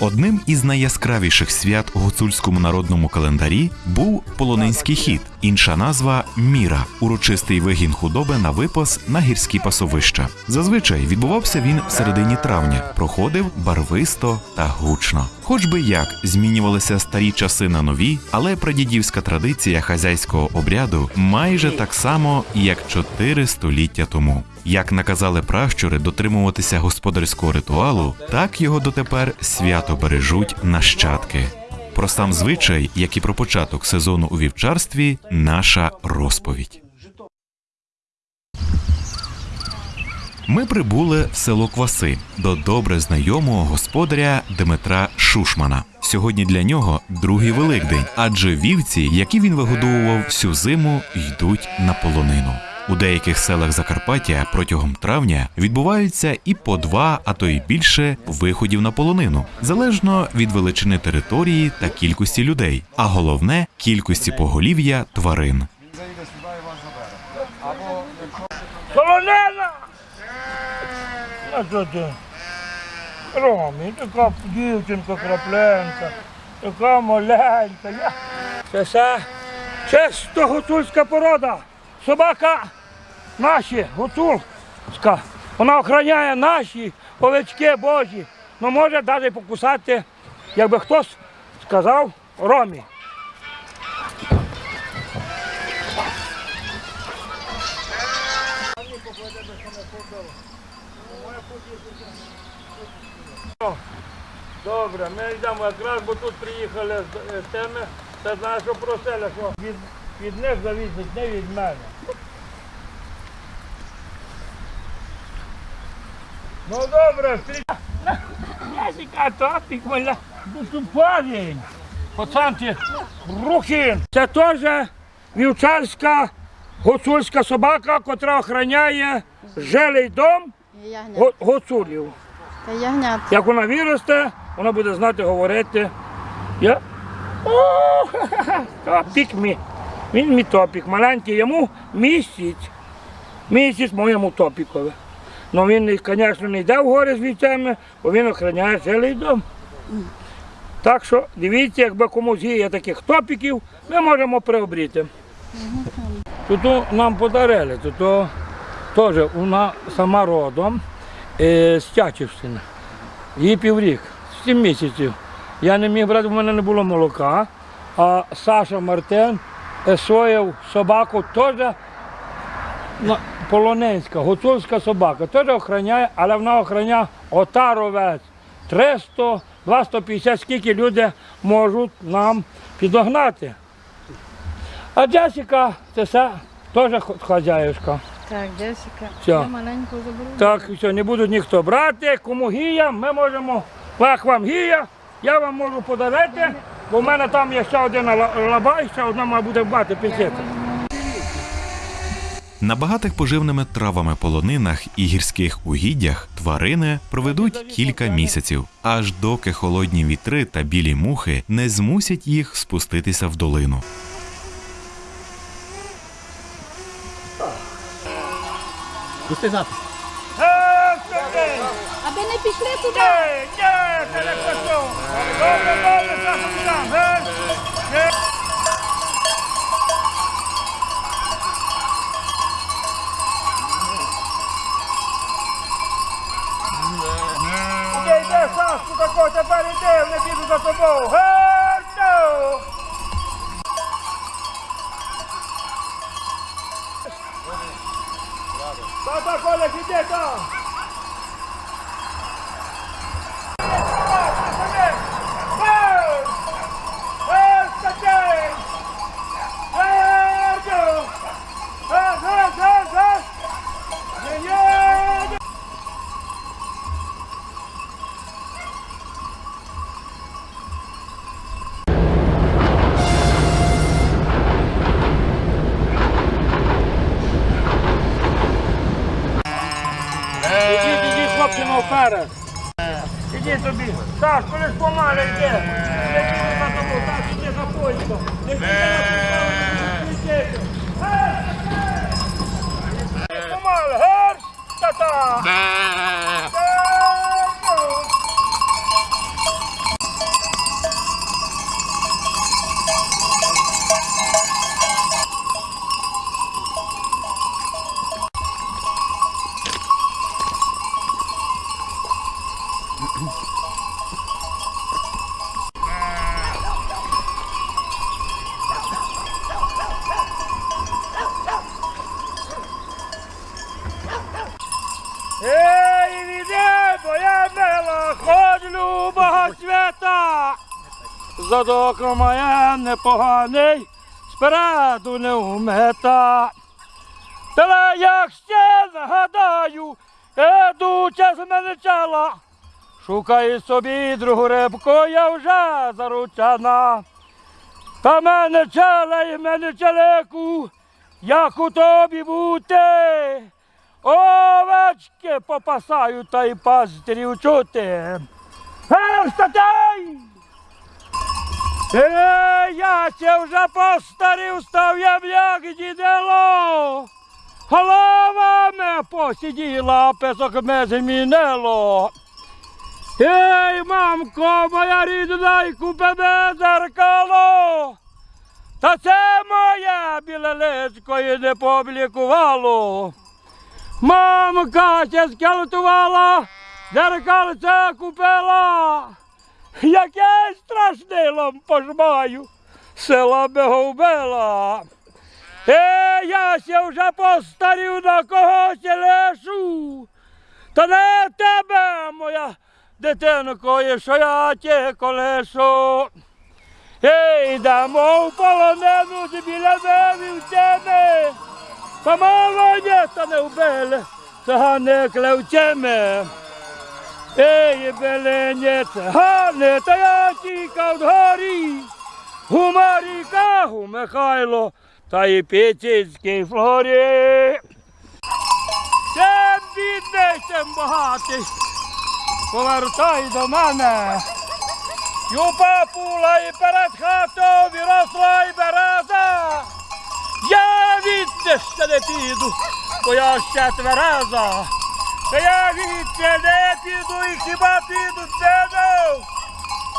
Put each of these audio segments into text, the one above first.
Одним із найяскравіших свят у гуцульському народному календарі був полонинський хід, інша назва міра, урочистий вигін худоби на випас на гірські пасовища. Зазвичай відбувався він в середині травня, проходив барвисто та гучно. Хоч би як змінювалися старі часи на нові, але прадідівська традиція хазяйського обряду майже так само, як чотири століття тому. Як наказали пращури дотримуватися господарського ритуалу, так його дотепер свято бережуть нащадки. Про сам звичай, як і про початок сезону у вівчарстві, наша розповідь. Ми прибули в село Кваси до добре знайомого господаря Дмитра Шушмана. Сьогодні для нього другий великдень, адже вівці, які він вигодовував всю зиму, йдуть на полонину. У деяких селах Закарпаття протягом травня відбуваються і по два, а то й більше виходів на полонину, залежно від величини території та кількості людей, а головне кількості поголів'я тварин. Солонина! А що ти? Ромі, така дівчинка крапленка, така маленька. Це все чисто гуцульська порода. Собака наші, гуцульська. Вона охороняє наші овечки божі. Ну може навіть покусати, якби хтось сказав Ромі. Добре, ми йдемо якраз, бо тут приїхали з е, теми. Це знаєш, що просили, що від, від них завісить, не від мене. Ну добре. Ясіка, топік, моя. Ну тут парень. Пацанці, рухін. Це теж вівчарська гуцульська собака, котра охороняє жилий дом гуцулів. Та ягнят. Як вона виросте, вона буде знати говорити. Я... О, ха-ха-ха, топік мій. Він мій топік. Маленький йому місяць. Місяць моєму топікові. Ну він, звісно, не йде в гори з вівцями, бо він охороняє цілий дом. Так що дивіться, якби комусь є таких топіків, ми можемо приобріти. Тут нам подарили, тут теж вона сама родом е, з Тячівщини. Їй піврік, 7 місяців. Я не міг брати, в мене не було молока. А Саша Мартин сояв собаку теж полоненська, гуцульська собака. Теж охороняє, але вона охороняє отаровець. 300, 250, скільки люди можуть нам підогнати. А Джесіка це все теж хазяюшка. Так, Джесіка. Все. Я маленьку заберу. Так, все, не будуть ніхто брати. Кому гія, ми можемо, як вам гія, я вам можу подарити, бо в мене там є ще один ла- лаба, ще одна має буде бати пісити. На багатих поживними травами полонинах і гірських угіддях тварини проведуть кілька місяців, аж доки холодні вітри та білі мухи не змусять їх спуститися в долину. Пусти запис. Аби не пішли туди. Ей, ні, не пішов. Добре, добре, Саша, там, Сашку, тако, тепер іди, не піду за тобою. Герцю! Тата, Коля, іди там. Ідіть, має непоганий, спереду не вмета. Та як ще нагадаю, ідучи з мене чала, шукай собі другу рибку, я вже заручена. Та мене челе і мене челеку, як у тобі бути. Овечки попасаю та й пастирів чути. Гей, статей! Е, я це вже постарів, став я як дідело. Голова ме посиділа, песок ме змінило. Ей, мамко, моя рідна, й купи ме зеркало. Та це моє біле личко і не пооблікувало. Мамка ще скелетувала, зеркальце купила. Яке страшнилом пожмаю, села би вбила. Е, я ще вже постарів на когось лишу. Та не тебе, моя дитинко, і що я ті колешу. Ей, йдемо в полонену біля вівцями. Помалоні та не вбили, цигани клевцями. Ей, белені цигани, та я тікав дгорі. Гумаріка, гу Михайло, та й Піцицький флорі. Чим бідний, тим багатий. Повертай до мене. Юпа пула і перед хатою виросла і береза. Я відте ще не піду, бо я ще твереза. Та я відте не піду і хіба піду сину.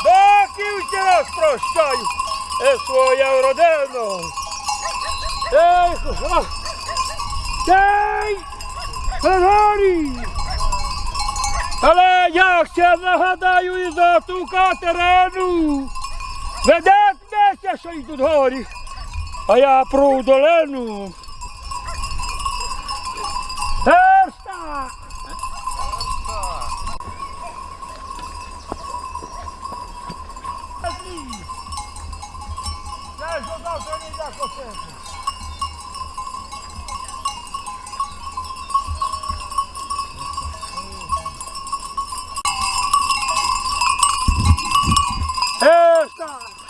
Доки ще раз прощаю і свою родину. Ей, ха! Ей, Григорій! Але я ще нагадаю і за ту Катерину. Ведетеся, що йдуть горі, а я про долину. Ерста! Знаєш, що завтра не йде косити. Ерста!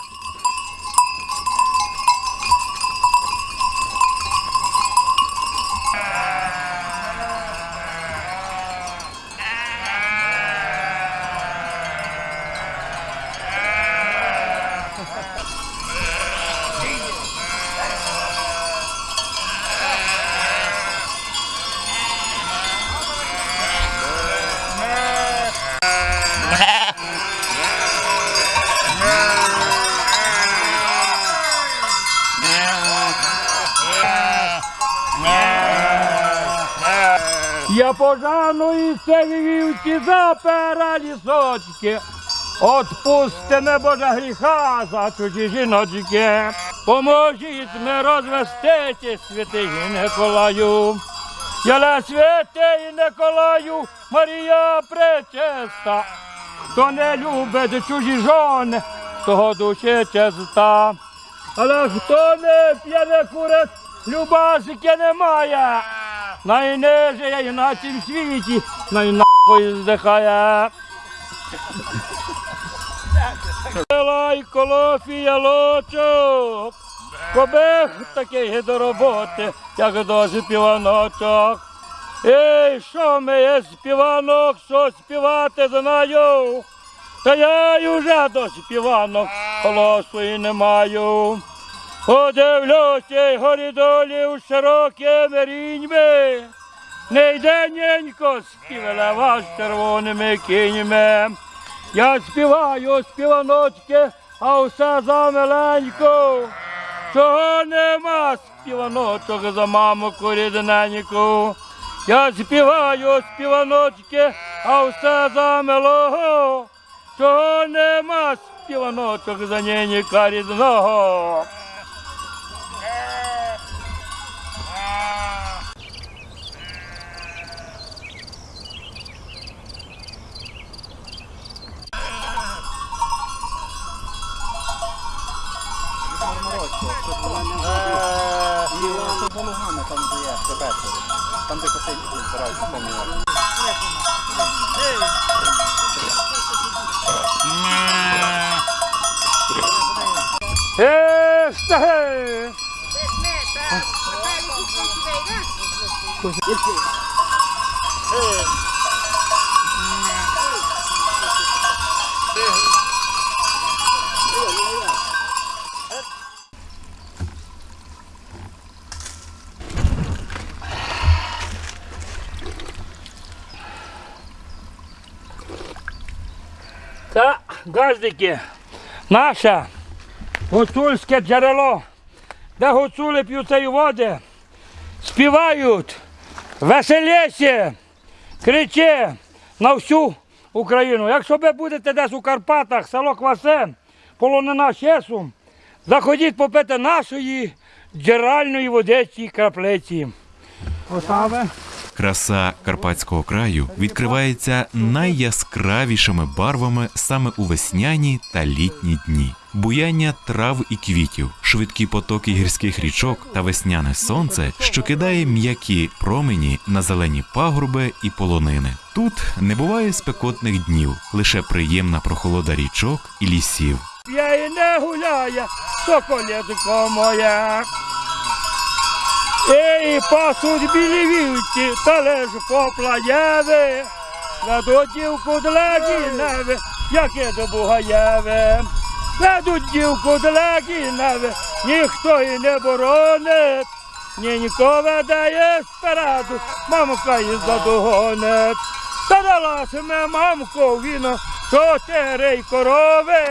Я пожану і це вівці запера лісочки. Отпусти не Боже гріха за чужі жіночки. Поможіть ми розвестити святий Николаю. Яля святий Николаю, Марія пречиста. Хто не любить чужі жони, того душі чиста. Але хто не п'є не курить, любасики немає. Найниже я і на цім світі, найнахуй здихає. Лай колофія лочок, кобех такий до роботи, як до співаночок. Ей, що ми є співанок, що співати знаю. Та я й уже до співанок голосу не маю. Подивлюся й горі долів широкими ріньми. Не йде ненько співелева з червоними кіньми. Я співаю співаночки, а все за миленьку. Чого нема співаночок за маму рідненьку. Я співаю співаночки, а все за милого. Чого нема співаночок за ненька рідного. Там, де коси збираються, там є. Е, стаге! Та, газдики, наше гуцульське джерело, де гуцули п'ють цієї води, співають, веселіше, криче на всю Україну. Якщо ви будете десь у Карпатах, село Квасе, полонина Чесу, заходіть попити нашої джерельної водичі краплиці. Осаве. Краса карпатського краю відкривається найяскравішими барвами саме у весняні та літні дні. Буяння трав і квітів, швидкі потоки гірських річок та весняне сонце, що кидає м'які промені на зелені пагорби і полонини. Тут не буває спекотних днів, лише приємна прохолода річок і лісів. Я і не гуляє, соколятко моя. Ей, пасуть білі вівці, та лиш поплаєве, ведуть дівку для гіневи, яке до Бугаєве. Ведуть дівку для гіневи, ніхто і не боронить, ні нікого ведає спереду, мамка і задогонить. Та далася ми мамко віно, чотири корови,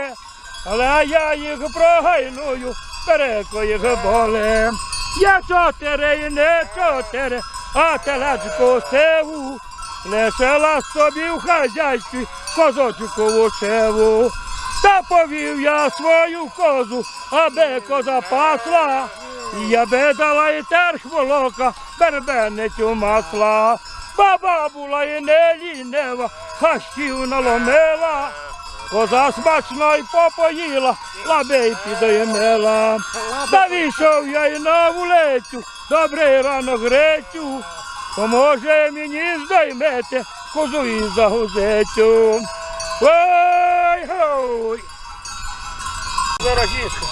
але я їх прогайную, переко боли. Я чотири не чотири, а телечко сиву, лишила собі в хазяйстві козочку шеву. Та повів я свою козу, аби коза пасла, я би дала і терх волока, бербеницю масла. Баба була і не лінива, хащів наломила. Коза смачно й попоїла, лабей підоймела. Та вийшов я й на вулицю, добрий ранок гречу. Поможе мені здоймете козу і загузецю. Ой, гой! Дорогішка.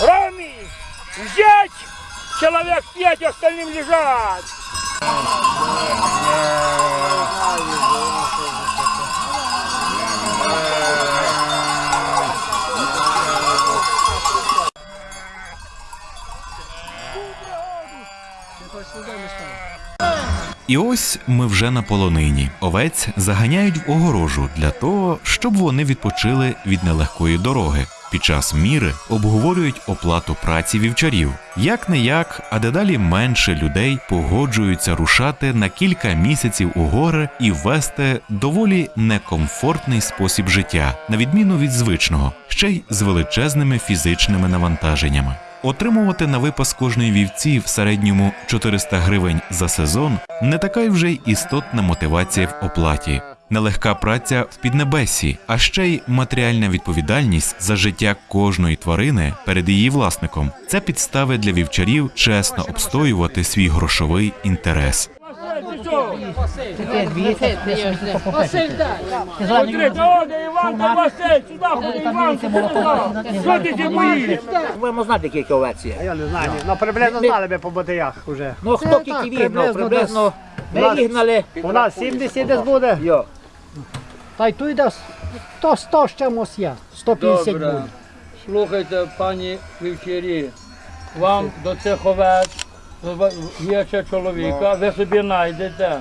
Роми, взять! Человек пять, остальным лежать! І ось ми вже на полонині. Овець заганяють в огорожу для того, щоб вони відпочили від нелегкої дороги. Під час міри обговорюють оплату праці вівчарів. Як не як, а дедалі менше людей погоджуються рушати на кілька місяців у гори і вести доволі некомфортний спосіб життя, на відміну від звичного, ще й з величезними фізичними навантаженнями. Отримувати на випас кожної вівці в середньому 400 гривень за сезон не така й вже істотна мотивація в оплаті. Нелегка праця в піднебесі, а ще й матеріальна відповідальність за життя кожної тварини перед її власником. Це підстави для вівчарів чесно обстоювати свій грошовий інтерес. Будемо знати, скільки овець є. Я не знаю, ну приблизно знали би по ботиях вже. Ну хто тільки вігнав, приблизно ми вігнали. У нас 70 десь буде. Та й тут йде 100, 100 з чимось є. 150 Добре. буде. Слухайте, пані вівчарі, вам до цих овець є ще чоловіка, ви собі знайдете.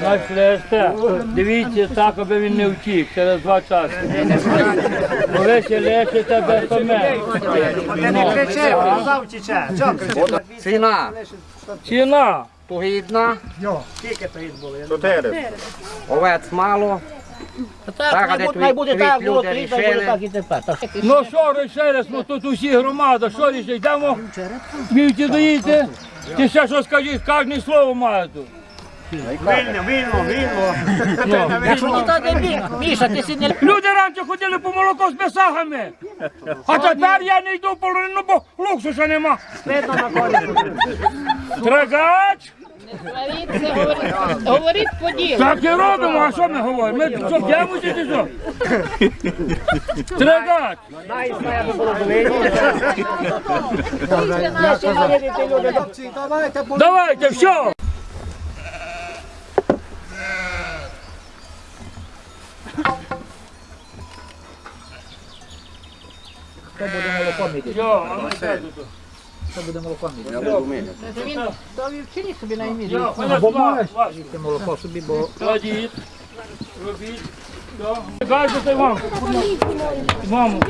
Знайшлете. Дивіться так, аби він не втік через два часи. Бо ви ще лишите без томе. Завтіче, чого кричить? Ціна Ціна. погідна, Йо, скільки то їх було? Чотири. овець мало. Так, Так, де най буде твій- так, твій було люди три, так буде рішили. так і тепер. Так. Ну що ще раз, ну тут усі громада, що рішить, йдемо вівці доїти. Ти ще що скажіть, кожне слово має тут. Вільно, вільно, вільно. Якщо ніхто не бі, Міша, ти си Люди раніше ходили по молоко з бесагами. А тепер я не йду в полонину, бо луксуса нема. Трагач! Говоріть, говоріть, говоріть по ділу. Так і робимо, а що ми говоримо? Ми що, п'ємо чи що? Трагач! Давайте, все! Хто буде молоком іти? Все, а ми все тут. Хто буде молоком іти? Він то вівчині собі на ім'я. Все, понесла. Ти молоко собі, бо Кладіть, робіть. Все. Кажете вам. Вам.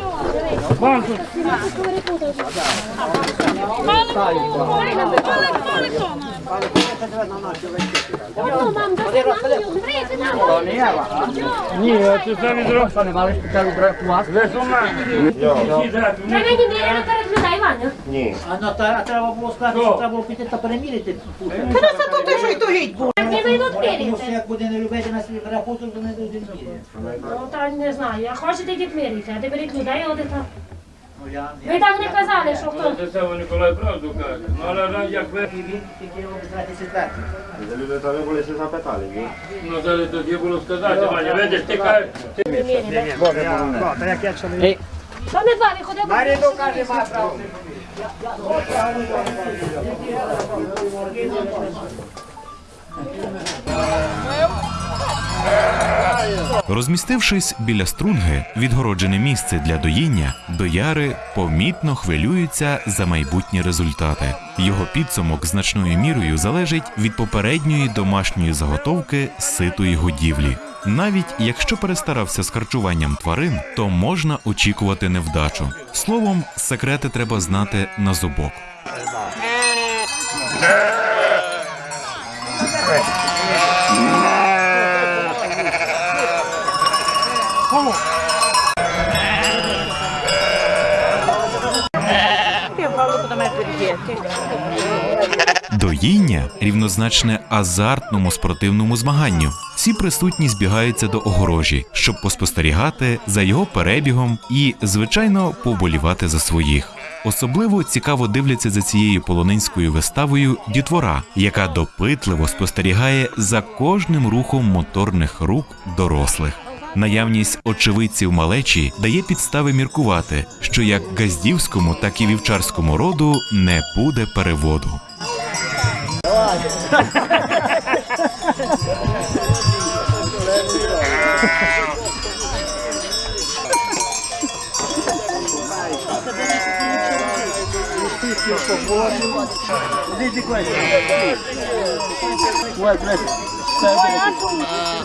Вам тут. Ні, це все відро. не мали спеціальну ума. Всі зразу. Та не міряли перед людей, Ваня. А треба було сказати, що треба було піти та перемірити. Не вийдуть міряти. що як буде не любити на свій перепуток, то не буде міряти. Ну, та не знаю. Хочете йдіть міряти, а ти беріть людей, це. Ну я Ви так не казали, що хто. Це все Ніколай правду каже. Ну, але раз як ви, і він тільки робить 24. Люди там були ще запитали, ні? ну зараз тоді було сказати, Ваня, видиш, ти кажеш, Не. Та як я чоловік. То не два, виходить. Маріду каже, ма право. Розмістившись біля струнги, відгороджене місце для доїння, дояри помітно хвилюються за майбутні результати. Його підсумок значною мірою залежить від попередньої домашньої заготовки ситої годівлі. Навіть якщо перестарався з харчуванням тварин, то можна очікувати невдачу. Словом, секрети треба знати на зубок. Доїння рівнозначне азартному спортивному змаганню. Всі присутні збігаються до огорожі, щоб поспостерігати за його перебігом і, звичайно, поболівати за своїх. Особливо цікаво дивляться за цією полонинською виставою дітвора, яка допитливо спостерігає за кожним рухом моторних рук дорослих. Наявність очевидців малечі дає підстави міркувати, що як газдівському, так і вівчарському роду не буде переводу. vai vai vai vai vai vai vai vai vai vai fuori.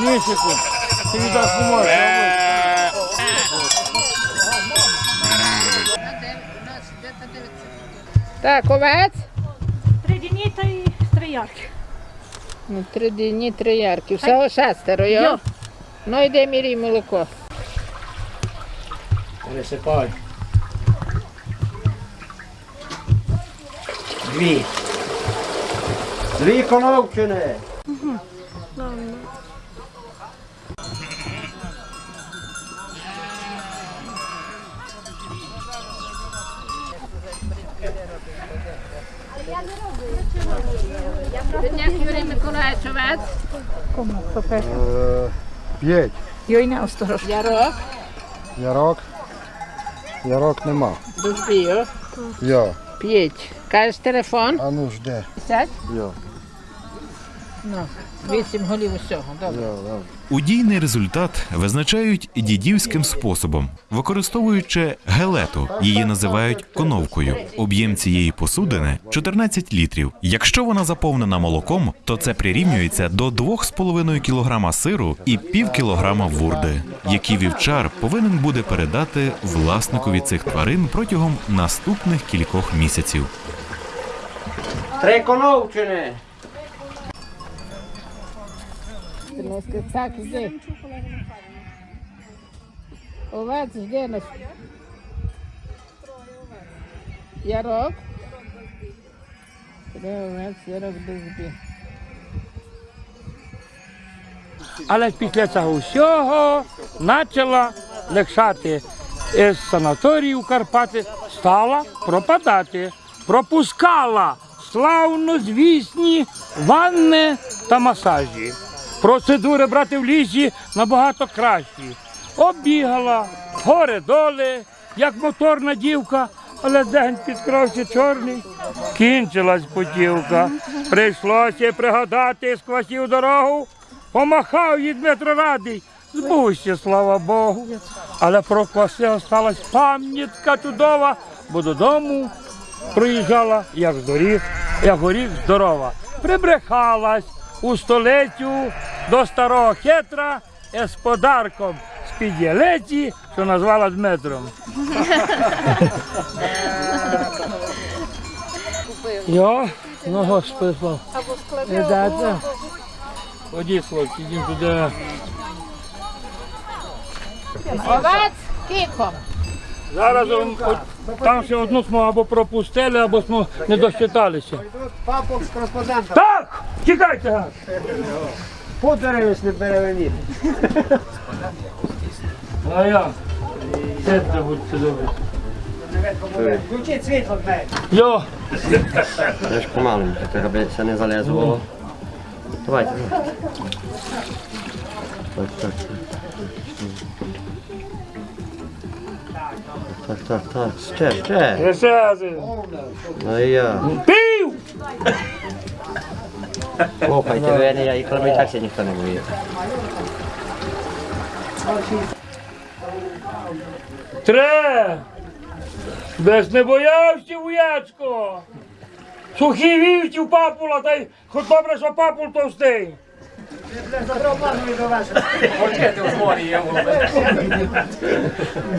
Місяцю, ти віддасть не можеш Так, овець. Три дні та й три ярки. Ну, три дні, три ярки. Всього шестеро, йо? Ну, йде мірій молоко. Пересипай. Дві. Дві коновчини. Бідняк Юрій Миколаївич, овець. П'ять. Йойне осторож. Ярок. Ярок. Ярок нема. Дубію. Я. П'ять. Кажеш телефон? А ну жде. Сядь. Я. Ну, вісім голів усього. Добре. Я, я. Удійний результат визначають дідівським способом, використовуючи гелету. Її називають коновкою. Об'єм цієї посудини 14 літрів. Якщо вона заповнена молоком, то це прирівнюється до 2,5 кг сиру і пів кілограма вурди, які вівчар повинен буде передати власникові цих тварин протягом наступних кількох місяців. Триконовчини. Так, йди. Овець йде на Ярок. Три овець, ярок дозбі. Але після цього всього почала легшати з санаторію Карпати, стала пропадати, пропускала славнозвісні ванни та масажі. Процедури брати в лісі набагато кращі. Оббігала гори доли, як моторна дівка, але день підкрався чорний. Кінчилась путівка. Прийшлося пригадати сквасів дорогу. Помахав їй Дмитро Радий. Збувся, слава Богу. Але про кваси осталась пам'ятка чудова, бо додому проїжджала, як з доріг, як горіх здорова. Прибрехалась у столицю до старого хитра з подарком з-під ялиці, що назвала Дмитром. Йо, ну господи, слава. Видати? Ходіть, хлопці, йдемо туди. Овець кіком. Зараз он, от, там ще одну smo або пропустили, або smo не досчиталися. Папок з кореспондента. Так! Тікайте! гад! Подивись, не переведіть. А я. Сидьте, будьте добрі. Включіть світло в неї. Йо, Теж помаленьку, так аби це не залезло. Давайте, давайте. Так, так, так. Так. Ще, ще. Ну і я. Пів! Слухайте, ви не я, і кроме так ніхто не боїться. Тре! Без не боявся, воячко! Сухі вівці папула, та й хоч добре, що папул товстий.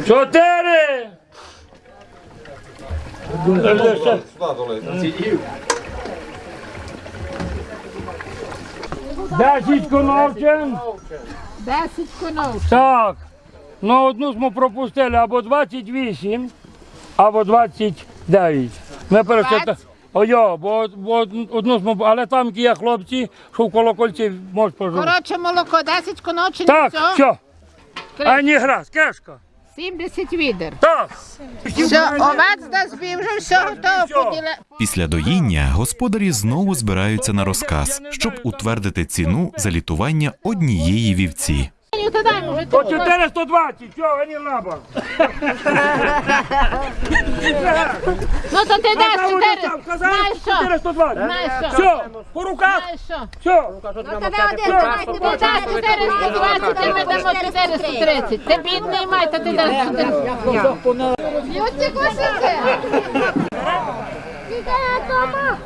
Чотири! Десять коновчин. Десять конов. Так. Ну одну ми пропустили або 28, або 29. Ми перечитали. Ой, бо, бо одну ми, але там є хлопці, що в колокольці можуть пожити. Коротше, молоко, 10 конов Так, все? що? А не гра, кешка. 70 відер. Так. Все, овець да збів, вже все готово. Після доїння господарі знову збираються на розказ, щоб утвердити ціну за літування однієї вівці. По 420, що, а не лаба. Ну, то ти даш Казав, 4. казав, казав, Знаєш що? 420. Знаєш що? Все, по руках, Знаєш що? все. Ти даш 420, ти ми дамо 430. Ти бідний май, то ти даш 430. Б'ються косики. Іде дома.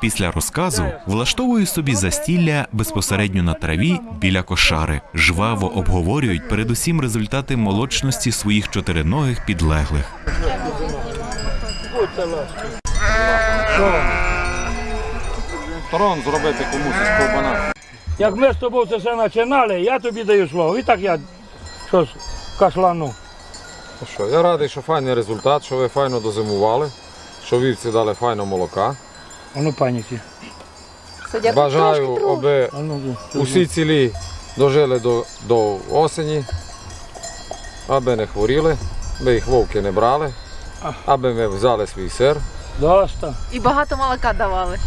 Після розказу влаштовують собі застілля безпосередньо на траві біля кошари. Жваво обговорюють передусім результати молочності своїх чотириногих підлеглих. Сторон зробити комусь із ковбана. Як ми з тобою це все починали, я тобі даю слово. І так я щось кашлану. Ну що, я радий, що файний результат, що ви файно дозимували, що вівці дали файно молока. Ну паніки. Бажаю, аби усі цілі дожили до, до осені, аби не хворіли, аби їх вовки не брали, аби ми взяли свій сир. Доста. І багато молока давали.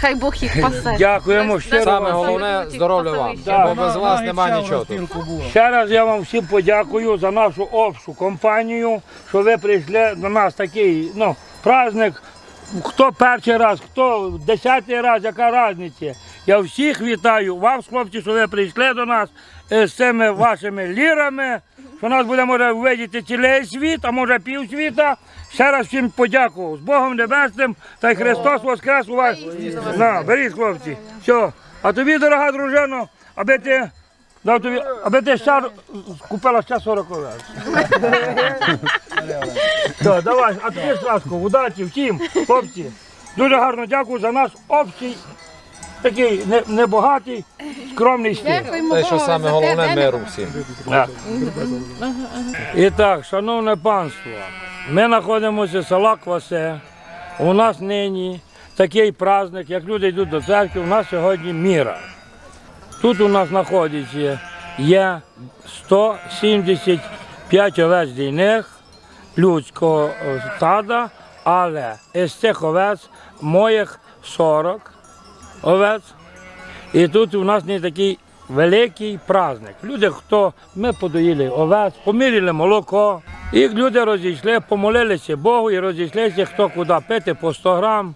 Хай Бог їх пасе. Дякуємо щиро. Саме вам. головне здоров'я вам, бо без вас немає нічого тут. Ще раз я вам всім подякую за нашу общу компанію, що ви прийшли до нас такий ну, праздник. Хто перший раз, хто десятий раз, яка різниця. Я всіх вітаю вас, хлопці, що ви прийшли до нас е, з цими вашими лірами, що нас буде може видіти цілий світ, а може пів світа. Ще раз всім подякував. З Богом Небесним та й Христос Воскрес у вас. На, беріть, хлопці. Все. А тобі, дорога дружино, аби ти Дав тобі, аби ти ще купила ще 40 овець. Так, давай, а тобі Сашко, удачі всім, хлопці. Дуже гарно дякую за наш общий, такий не- небагатий, скромний стиль. Те, що саме головне, миру всім. І так, шановне панство, ми знаходимося в села Квасе. У нас нині такий праздник, як люди йдуть до церкви, у нас сьогодні міра. Тут у нас знаходиться є 175 овець дійних людського е, стада, але із цих овець моїх 40 овець. І тут у нас не такий великий праздник. Люди, хто ми подоїли овець, поміряли молоко, і люди розійшли, помолилися Богу і розійшлися, хто куди пити по 100 грам,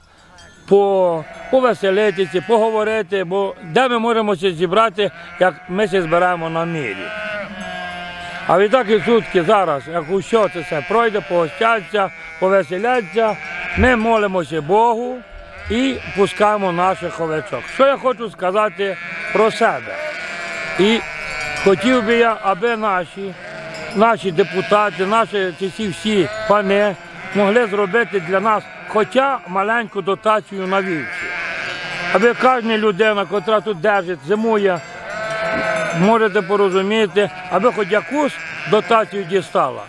по, повеселитися, поговорити, бо де ми можемо зібрати, як ми це збираємо на мірі. А відтак і сутки зараз, як ущо це все пройде, погостяться, повеселяться, ми молимося Богу і пускаємо наших овечок. Що я хочу сказати про себе? І хотів би я, аби наші, наші депутати, наші ці всі, пани могли зробити для нас хоча маленьку дотацію на вівці. Аби кожна людина, яка тут держить, зимує, можете порозуміти, аби хоч якусь дотацію дістала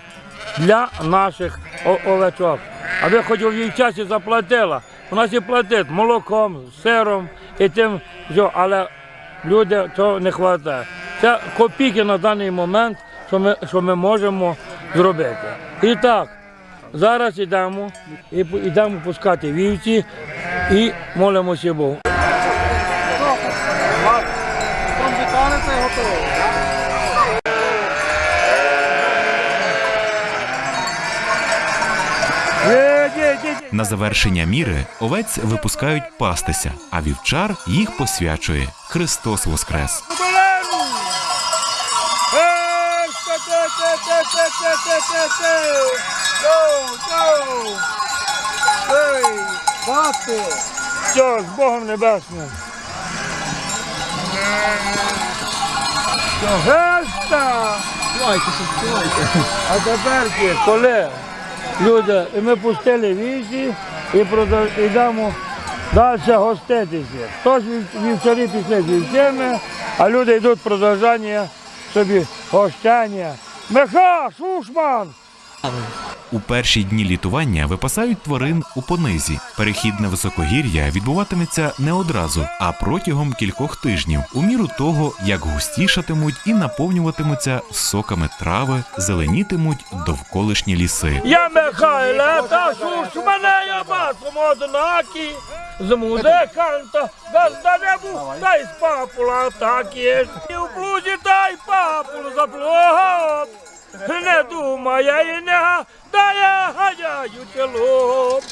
для наших овечок. Аби хоч у її часі заплатила. У нас і платить молоком, сиром і тим, все, але люди цього не вистачає. Це копійки на даний момент, що ми, що ми можемо зробити. І так, зараз йдемо і йдемо пускати вівці і молимося Богу. На завершення міри овець випускають пастися, а вівчар їх посвячує. Христос Воскрес! Все, з Богом небесним! Геста! А тепер коли? Люди, і ми пустили віці і прода- йдемо далі гоститися. Вів- вівчарі пішли з вівцями, а люди йдуть продовжання собі гощання. Миха, Шушман! У перші дні літування випасають тварин у понизі. Перехід на високогір'я відбуватиметься не одразу, а протягом кількох тижнів, у міру того, як густішатимуть і наповнюватимуться соками трави, зеленітимуть довколишні ліси. Я Михайле, та Шушмане, я басом однакі. З музиканта, газда та й з папула так є. І в блузі та й папул заплоп. Не думає і не гадає, гадяючи лоб.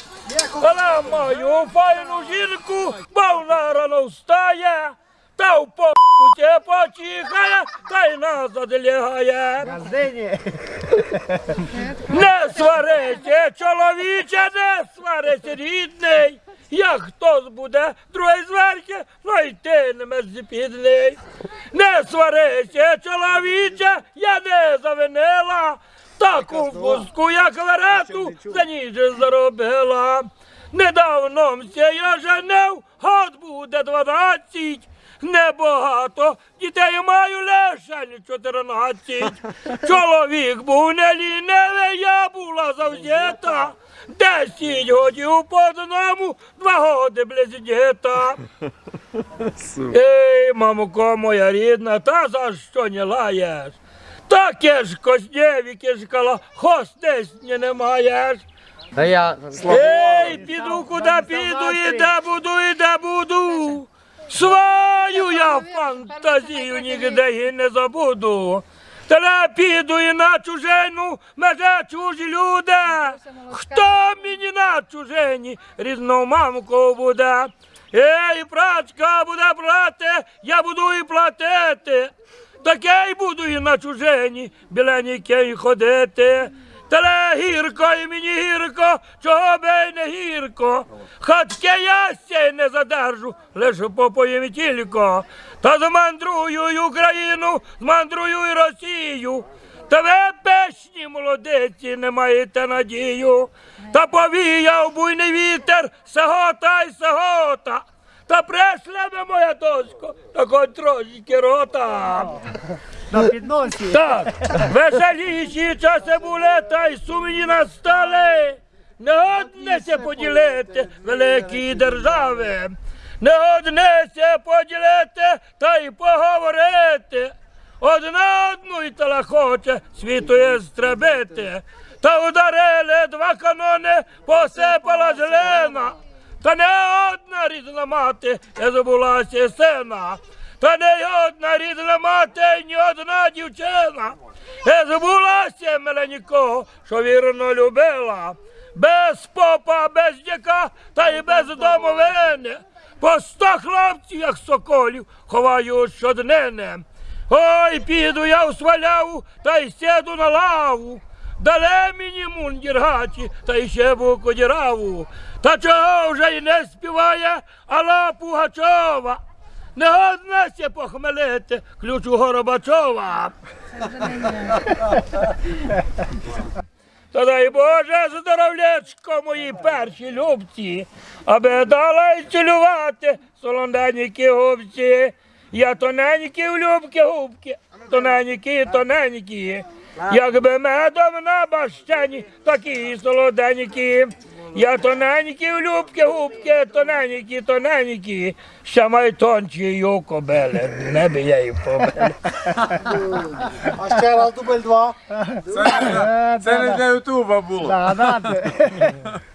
Але маю файну жінку, бо вона рано встає, та в попку те почихає, та й назад лягає. Не сварися, чоловіче, не сварися, рідний. Як хтось буде другий зверхи, то й ти не мерзіпідний. Не сварися, чоловіче, я не завинила. Таку вузку, як верету, за ніж заробила. Недавно мся я женив, год буде дванадцять. Небагато, дітей маю лише чотирнадцять. Чоловік був не лінивий, я була завзята. Десять годів по одному, два годи близнєта. Ей, мамуко моя рідна, та за що не лаєш? Таке ж коснєві кишкала, хостесні не маєш. Та я Ей, піду куди піду, і де буду, і де буду. Свою я фантазію нігде і не забуду. Та не піду і на чужину, меже чужі люди. Хто мені на чужині рідну мамку буде? Ей, прачка буде брати, я буду і платити. Таке й буду і на чужині біленький ходити. Теле гірко і мені гірко, чого би не гірко. Хатке ястя й не задержу, лише попоїм тільки. Та змандрую й Україну, змандрую й Росію. Та ви пешні молодиці, не маєте надію. Та повіяв буйний вітер, сагота й сагота. Та прешле би моя дочко, та хоч трошки рота. На підносі. Так, веселіші часи були, та й сумні настали. Не однеся поділити великі держави. Не однеся поділити та й поговорити. Одна одну й тала хоче світу стребити. Та ударили два канони, посипала зелена. Та не одна рідна мати не забулася сина. Та не одна рідна мати, ні одна дівчина. Не забулася мене нікого, що вірно любила. Без попа, без дяка, та й без домовини. По сто хлопців, як соколів, ховаю щоднини. Ой, піду я в сваляву, та й сяду на лаву. Дале мені мундір гачі, та й ще буку діраву. Та чого вже й не співає Алла Пугачова. Не одна ся похмелити ключу Горобачова. Та дай Боже здоров'ячко мої перші любці, аби дала й цілювати солонденькі губці. Я тоненькі в любки губки, тоненькі, тоненькі. Якби медом на бащані, такі солоденькі. Я тоненькі в любки губки, тоненькі, тоненькі. Ще май тончі кобели, не би я їх побили. А ще раз дубль два. Це не для Ютуба було. Да, да.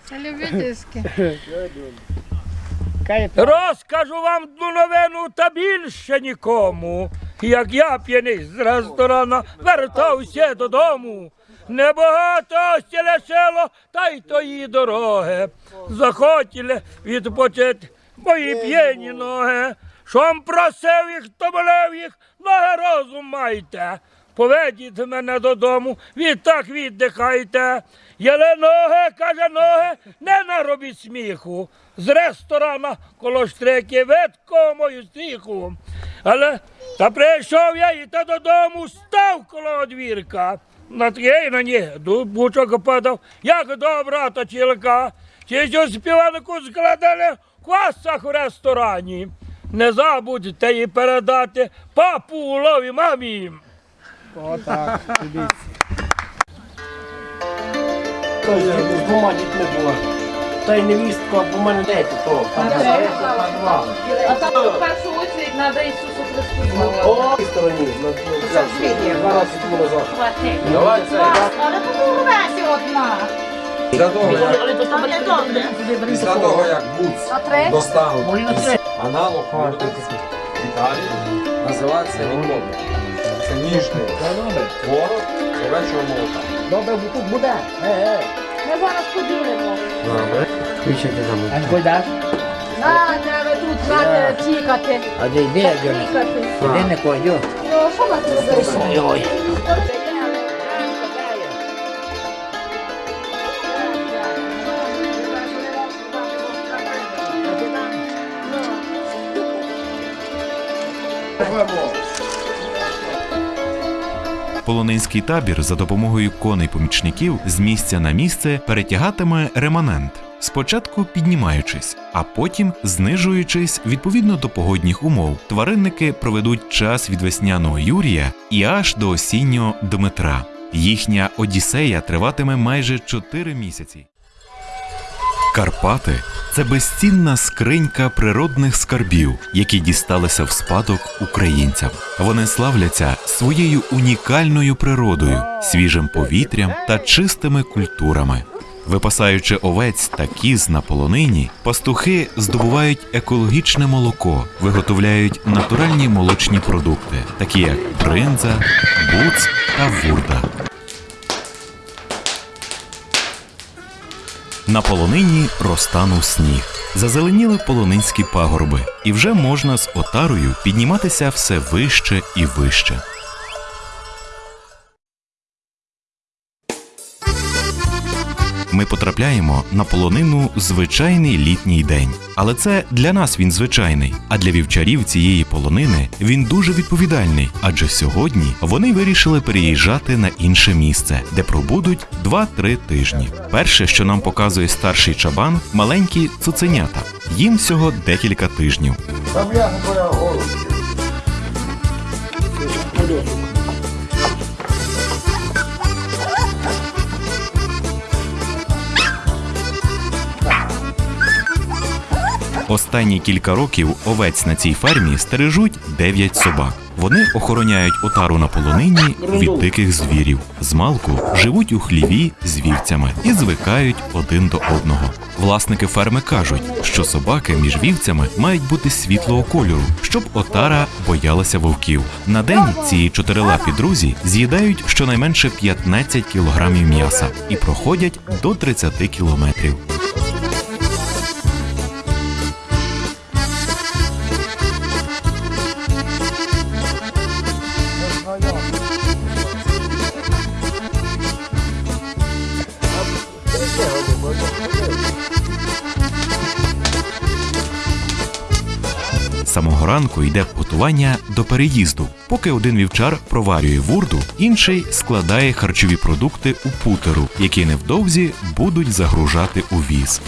Це любительське. Розкажу вам одну новину та більше нікому. Як я п'яний з ресторана вертався додому. Небагато ось лишило, та й тої дороги. Захотіли відпочити мої п'яні ноги. Шом просив їх, то болев їх, ноги розум майте. Поведіть мене додому, відтак віддихайте. Єле ноги, каже ноги, не наробіть сміху. З ресторана коло штрики видко мою стріху. Але та прийшов я і та додому став коло одвірка. На тієї на ні бучок падав, як добра точілка. Чи ж у співанику складали в квасах в ресторані. Не забудьте їй передати папу улові мамі. Отак, дивіться. Той з двома дітьми була. Та й невістка, бо в мене дайте то. А там в першу очередь треба Ісусу. О, стороні. на- на- Два тому назад. Давай це. Але то весь одна. Після того, як, після того, як Буц три. аналог в Італії, називається рікло. Це ніжний творог овечого молока. Добре, бо тут буде. Е, е. Ми зараз поділимо. Включайте за А кой даш? Треба тікати. А де йде. Де не кой, Ну, що зробимо? Ой. Полонинський табір за допомогою коней-помічників з місця на місце перетягатиме реманент. Спочатку піднімаючись, а потім знижуючись відповідно до погодних умов. Тваринники проведуть час від весняного Юрія і аж до осіннього Дмитра. Їхня Одіссея триватиме майже 4 місяці. Карпати це безцінна скринька природних скарбів, які дісталися в спадок українцям. Вони славляться своєю унікальною природою, свіжим повітрям та чистими культурами. Випасаючи овець та кіз на полонині, пастухи здобувають екологічне молоко, виготовляють натуральні молочні продукти, такі як бринза, буц та вурда. На полонині розтанув сніг. Зазеленіли полонинські пагорби, і вже можна з отарою підніматися все вище і вище. Ми потрапляємо на полонину звичайний літній день. Але це для нас він звичайний. А для вівчарів цієї полонини він дуже відповідальний. Адже сьогодні вони вирішили переїжджати на інше місце, де пробудуть 2-3 тижні. Перше, що нам показує старший чабан, маленькі цуценята. Їм всього декілька тижнів. Останні кілька років овець на цій фермі стережуть 9 собак. Вони охороняють отару на полонині від диких звірів. Змалку живуть у хліві з вівцями і звикають один до одного. Власники ферми кажуть, що собаки між вівцями мають бути світлого кольору, щоб отара боялася вовків. На день ці чотирилапі друзі з'їдають щонайменше 15 кілограмів м'яса і проходять до 30 кілометрів. Самого ранку йде готування до переїзду. Поки один вівчар проварює вурду, інший складає харчові продукти у путеру, які невдовзі будуть загружати у віз.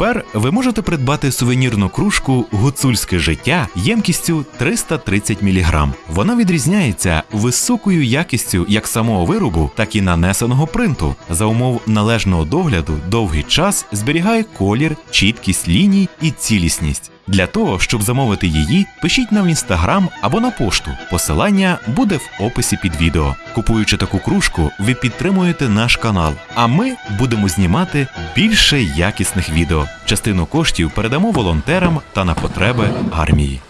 Тепер ви можете придбати сувенірну кружку Гуцульське життя ємкістю 330 мг. Вона відрізняється високою якістю як самого виробу, так і нанесеного принту. За умов належного догляду довгий час зберігає колір, чіткість ліній і цілісність. Для того, щоб замовити її, пишіть нам в інстаграм або на пошту. Посилання буде в описі під відео. Купуючи таку кружку, ви підтримуєте наш канал, а ми будемо знімати більше якісних відео. Частину коштів передамо волонтерам та на потреби армії.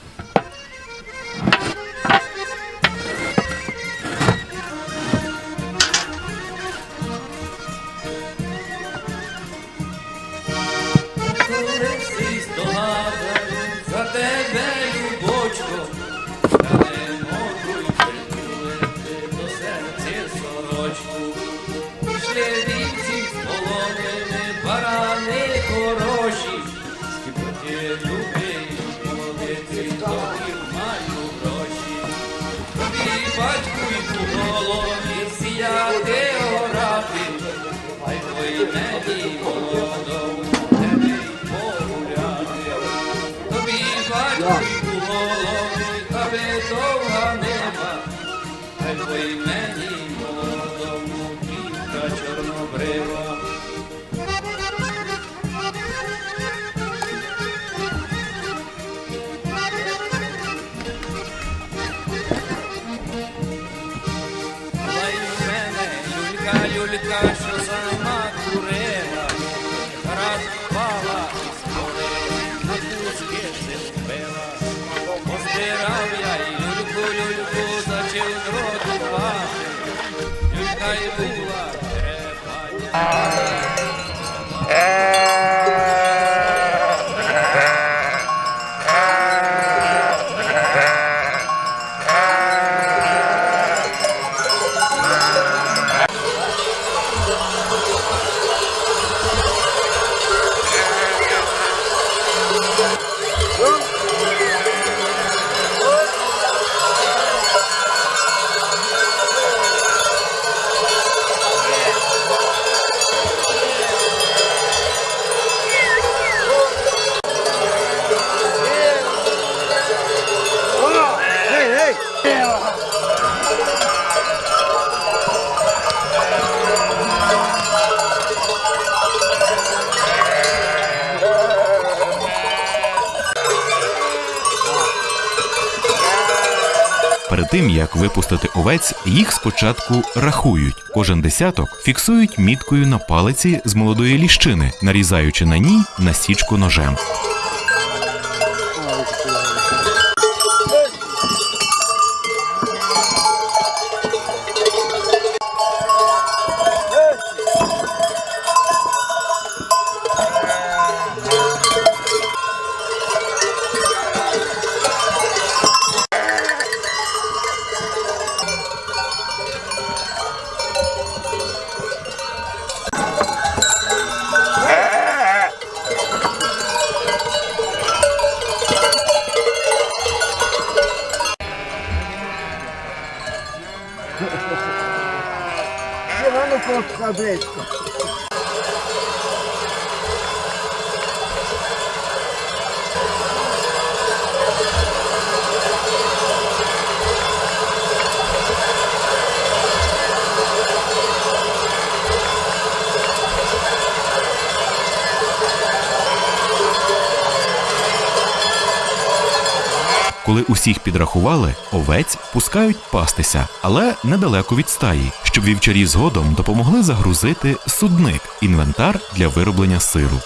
Тим, як випустити овець, їх спочатку рахують. Кожен десяток фіксують міткою на палиці з молодої ліщини, нарізаючи на ній насічку ножем. Усіх підрахували, овець пускають пастися, але недалеко від стаї, щоб вівчарі згодом допомогли загрузити судник інвентар для вироблення сиру.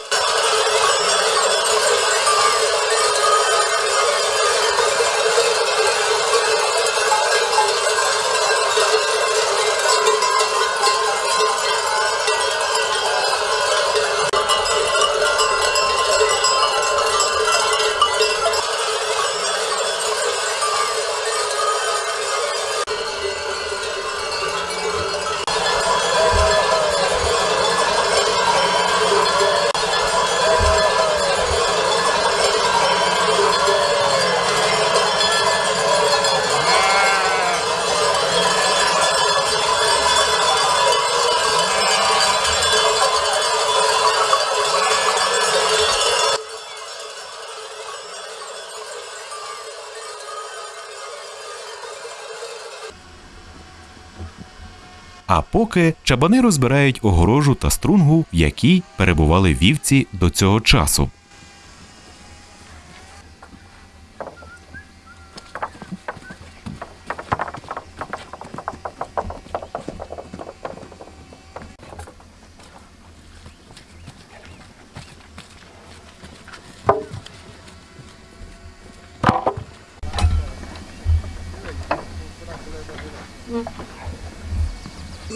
А поки чабани розбирають огорожу та струнгу, в якій перебували вівці до цього часу.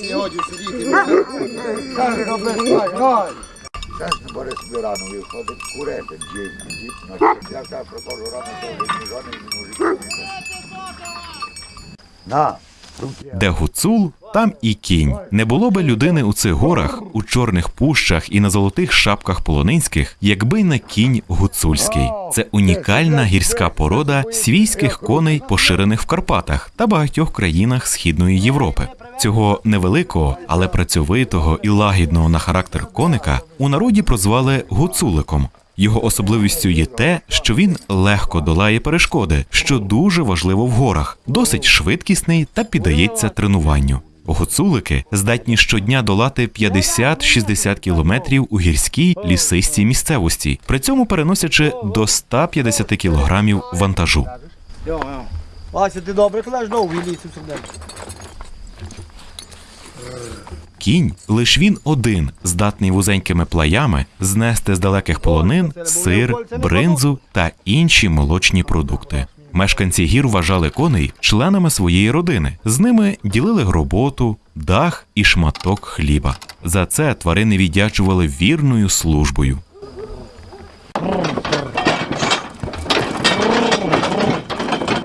Сьогодні сидіти. Зараз не бере собі рано виходить, курити, дім, дім, значить, я так прохожу рано, то вже ні жодний не може. На, Де гуцул, там і кінь. Не було би людини у цих горах, у чорних пущах і на золотих шапках полонинських, якби не кінь гуцульський. Це унікальна гірська порода свійських коней, поширених в Карпатах та багатьох країнах Східної Європи. Цього невеликого, але працьовитого і лагідного на характер коника у народі прозвали гуцуликом. Його особливістю є те, що він легко долає перешкоди, що дуже важливо в горах, досить швидкісний та піддається тренуванню. Гуцулики здатні щодня долати 50-60 кілометрів у гірській лісистій місцевості, при цьому переносячи до 150 кілограмів вантажу. Вася, ти добре кладеш довгий ліс у. Кінь лиш він один, здатний вузенькими плаями знести з далеких полонин сир, бринзу та інші молочні продукти. Мешканці гір вважали коней членами своєї родини. З ними ділили роботу, дах і шматок хліба. За це тварини віддячували вірною службою.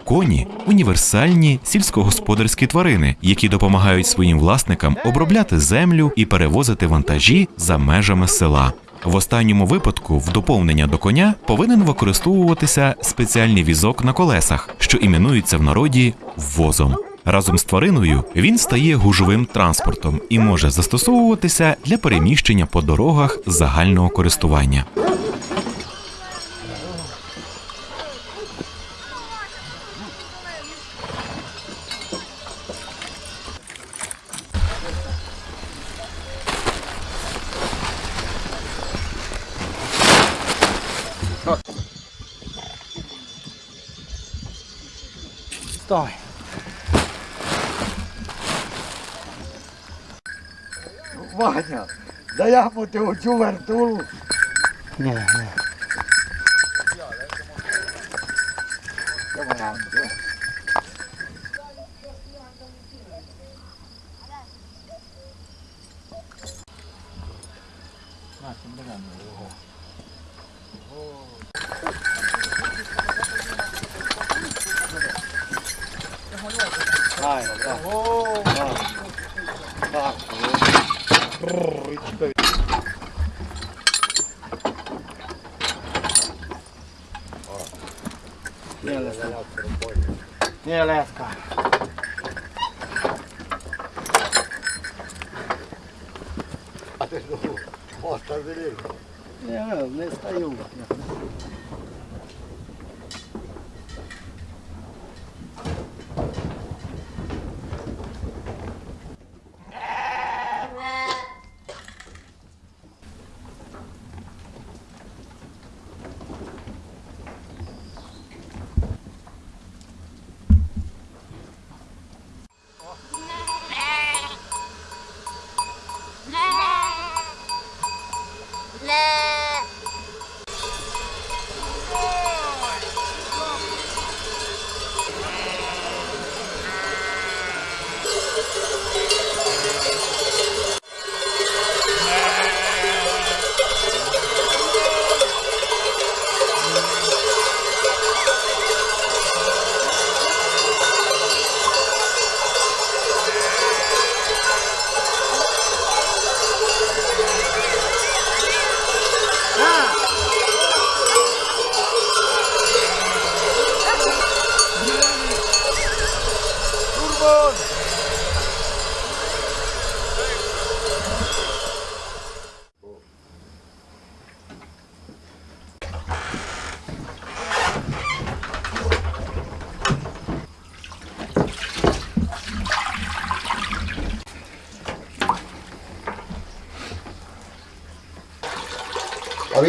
Коні універсальні сільськогосподарські тварини, які допомагають своїм власникам обробляти землю і перевозити вантажі за межами села. В останньому випадку, в доповнення до коня, повинен використовуватися спеціальний візок на колесах, що іменується в народі возом. Разом з твариною він стає гужовим транспортом і може застосовуватися для переміщення по дорогах загального користування. rồi Ваня, да я по тебе чу вертулу. Не, не.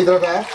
hidratar.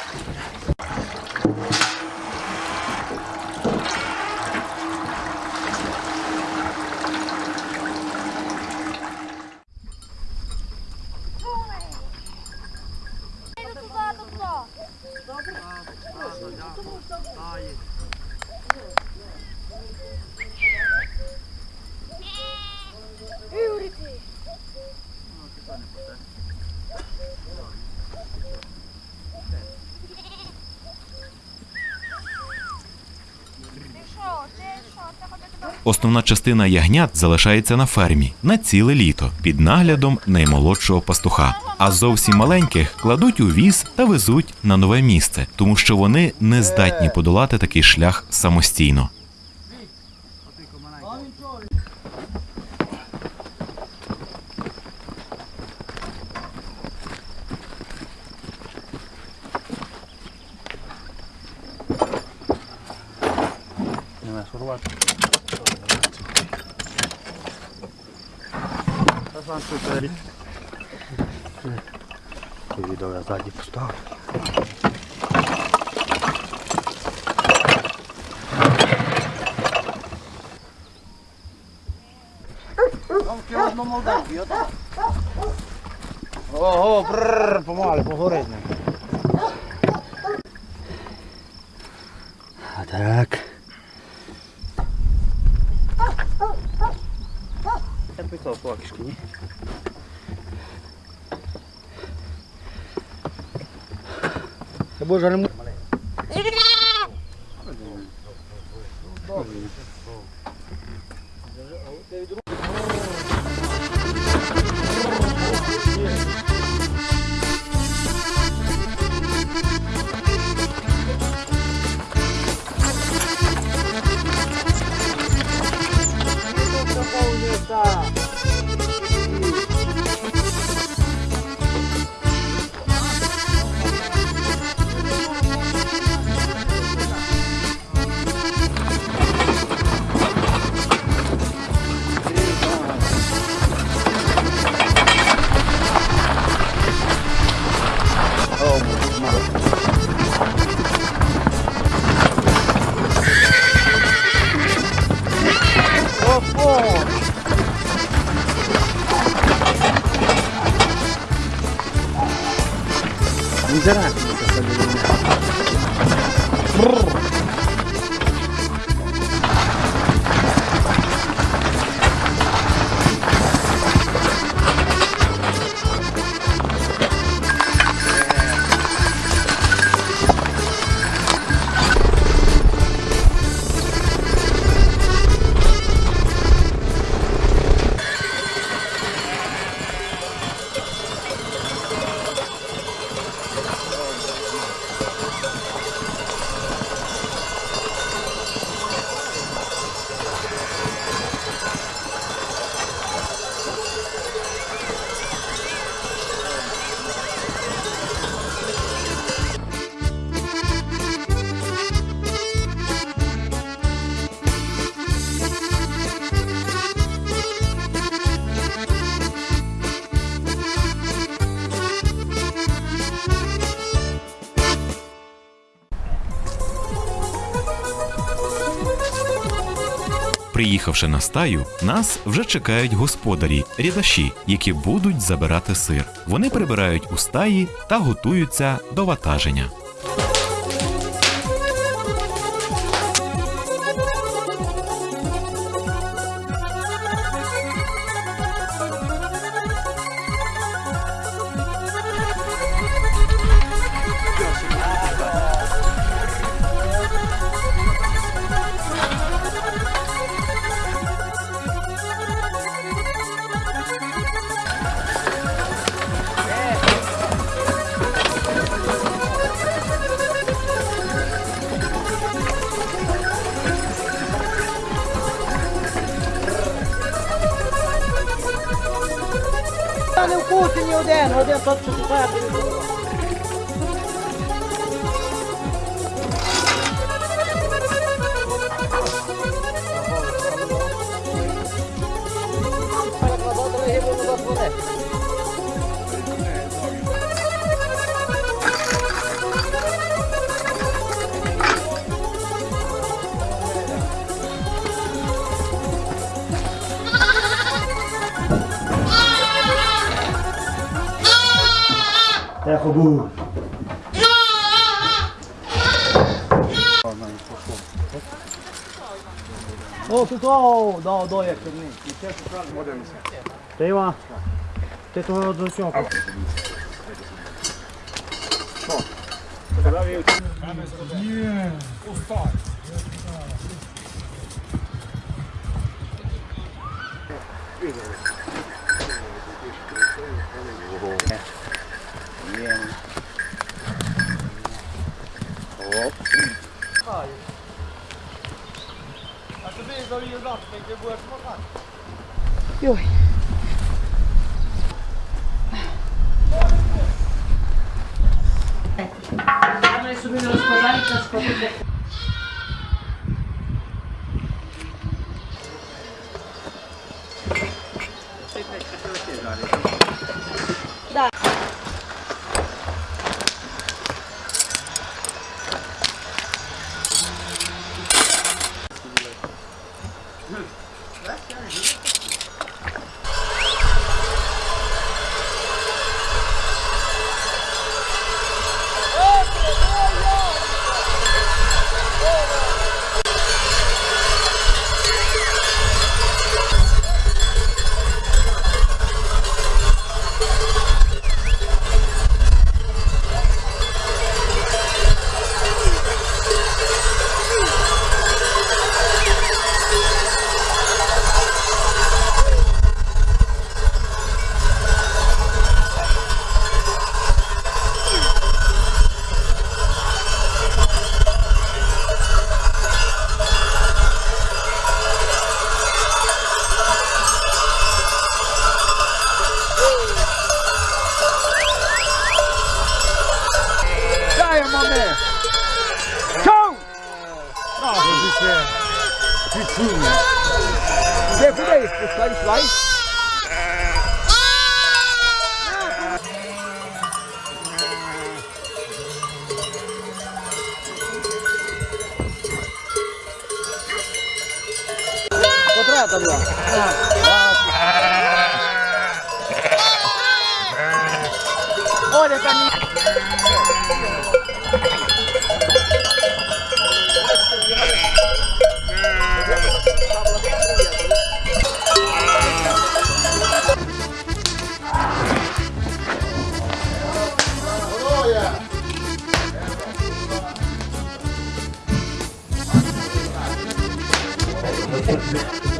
Основна частина ягнят залишається на фермі на ціле літо під наглядом наймолодшого пастуха. А зовсім маленьких кладуть у віз та везуть на нове місце, тому що вони не здатні подолати такий шлях самостійно. Приїхавши на стаю, нас вже чекають господарі, рядаші, які будуть забирати сир. Вони прибирають у стаї та готуються до ватаження. Ти не. Ти Іва, ти того до Де куди їх пускаєш, лай?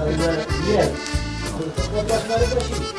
Потреба була. Оля там Можна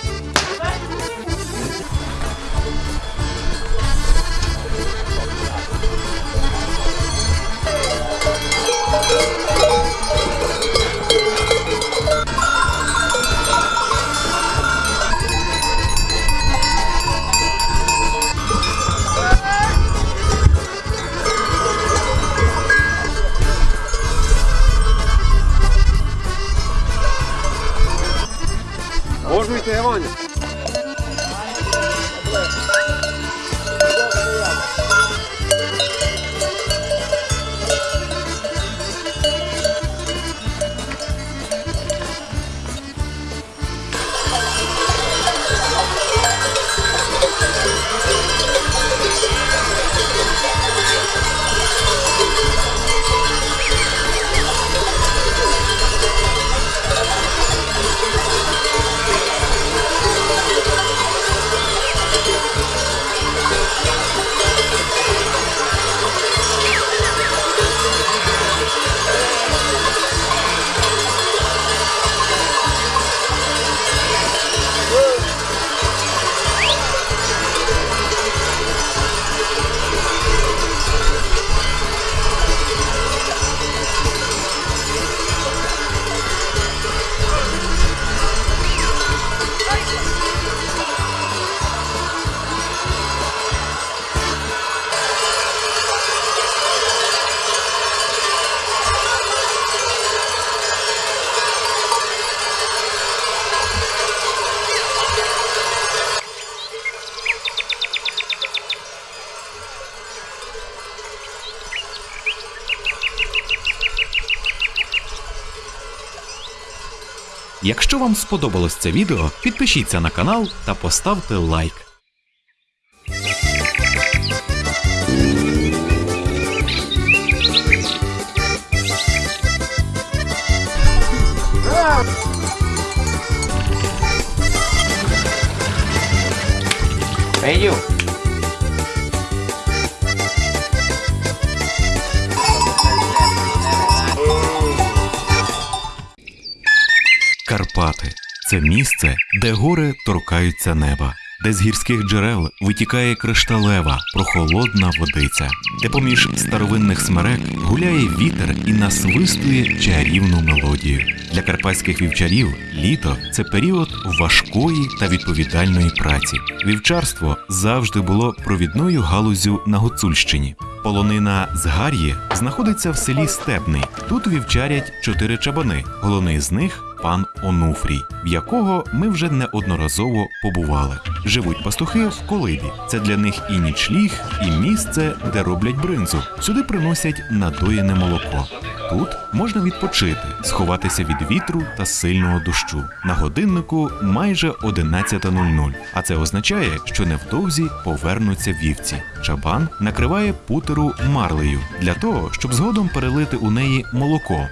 Вам сподобалось це відео, підпишіться на канал та поставте лайк. Місце, де гори торкаються неба, де з гірських джерел витікає кришталева, прохолодна водиця, де поміж старовинних смерек гуляє вітер і насвистує чарівну мелодію. Для карпатських вівчарів літо це період важкої та відповідальної праці. Вівчарство завжди було провідною галузю на Гуцульщині. Полонина з Гар'ї знаходиться в селі Стебний. Тут вівчарять чотири чабани. Головний з них пан Онуфрій, в якого ми вже неодноразово побували. Живуть пастухи в колибі. Це для них і нічліг, і місце, де роблять бринзу. Сюди приносять надоєне молоко. Тут можна відпочити, сховатися від вітру та сильного дощу. На годиннику майже 11.00, а це означає, що невдовзі повернуться вівці. Чабан накриває путеру марлею для того, щоб згодом перелити у неї молоко.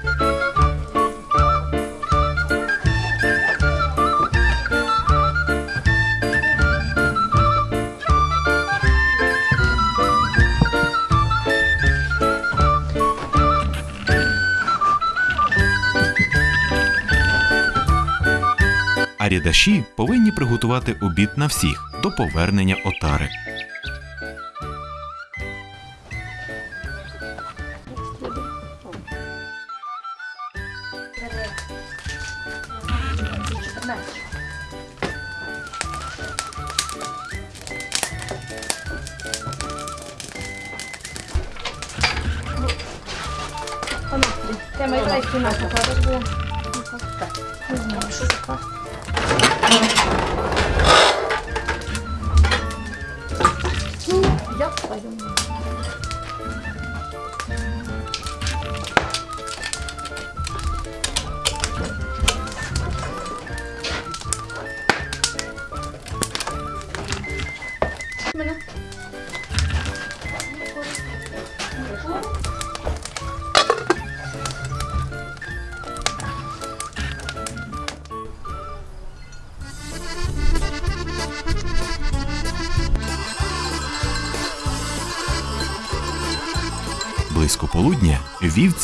А повинні приготувати обід на всіх до повернення отари.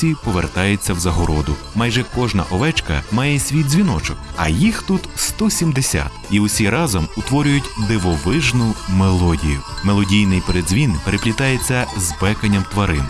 Вівці повертається в загороду. Майже кожна овечка має свій дзвіночок, а їх тут 170. І усі разом утворюють дивовижну мелодію. Мелодійний передзвін переплітається з беканням тварин.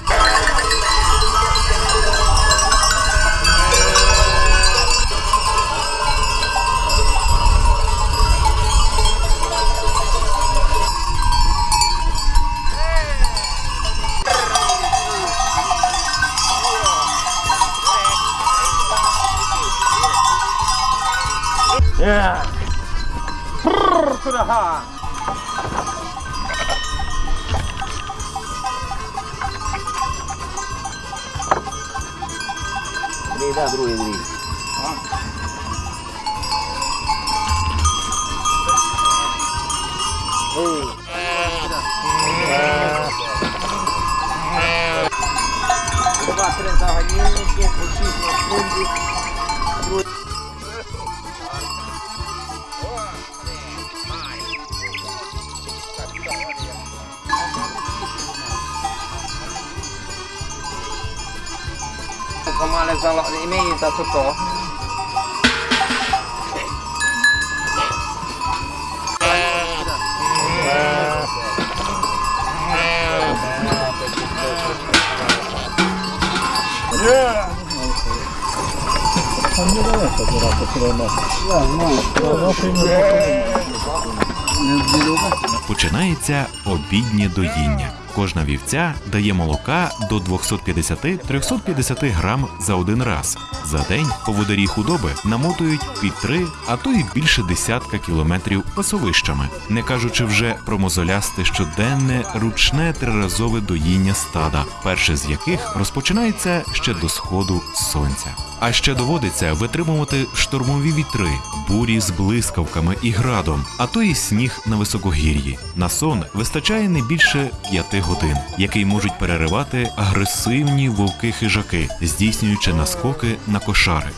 Починається обіднє доїння. Кожна вівця дає молока до 250-350 грам за один раз. За день поводарі худоби намотують під три, а то й більше десятка кілометрів пасовищами, не кажучи вже про мозолясте щоденне ручне триразове доїння стада, перше з яких розпочинається ще до сходу сонця. А ще доводиться витримувати штормові вітри, бурі з блискавками і градом, а то і сніг на високогір'ї. На сон вистачає не більше п'яти годин, який можуть переривати агресивні вовки-хижаки, здійснюючи наскоки на кошари.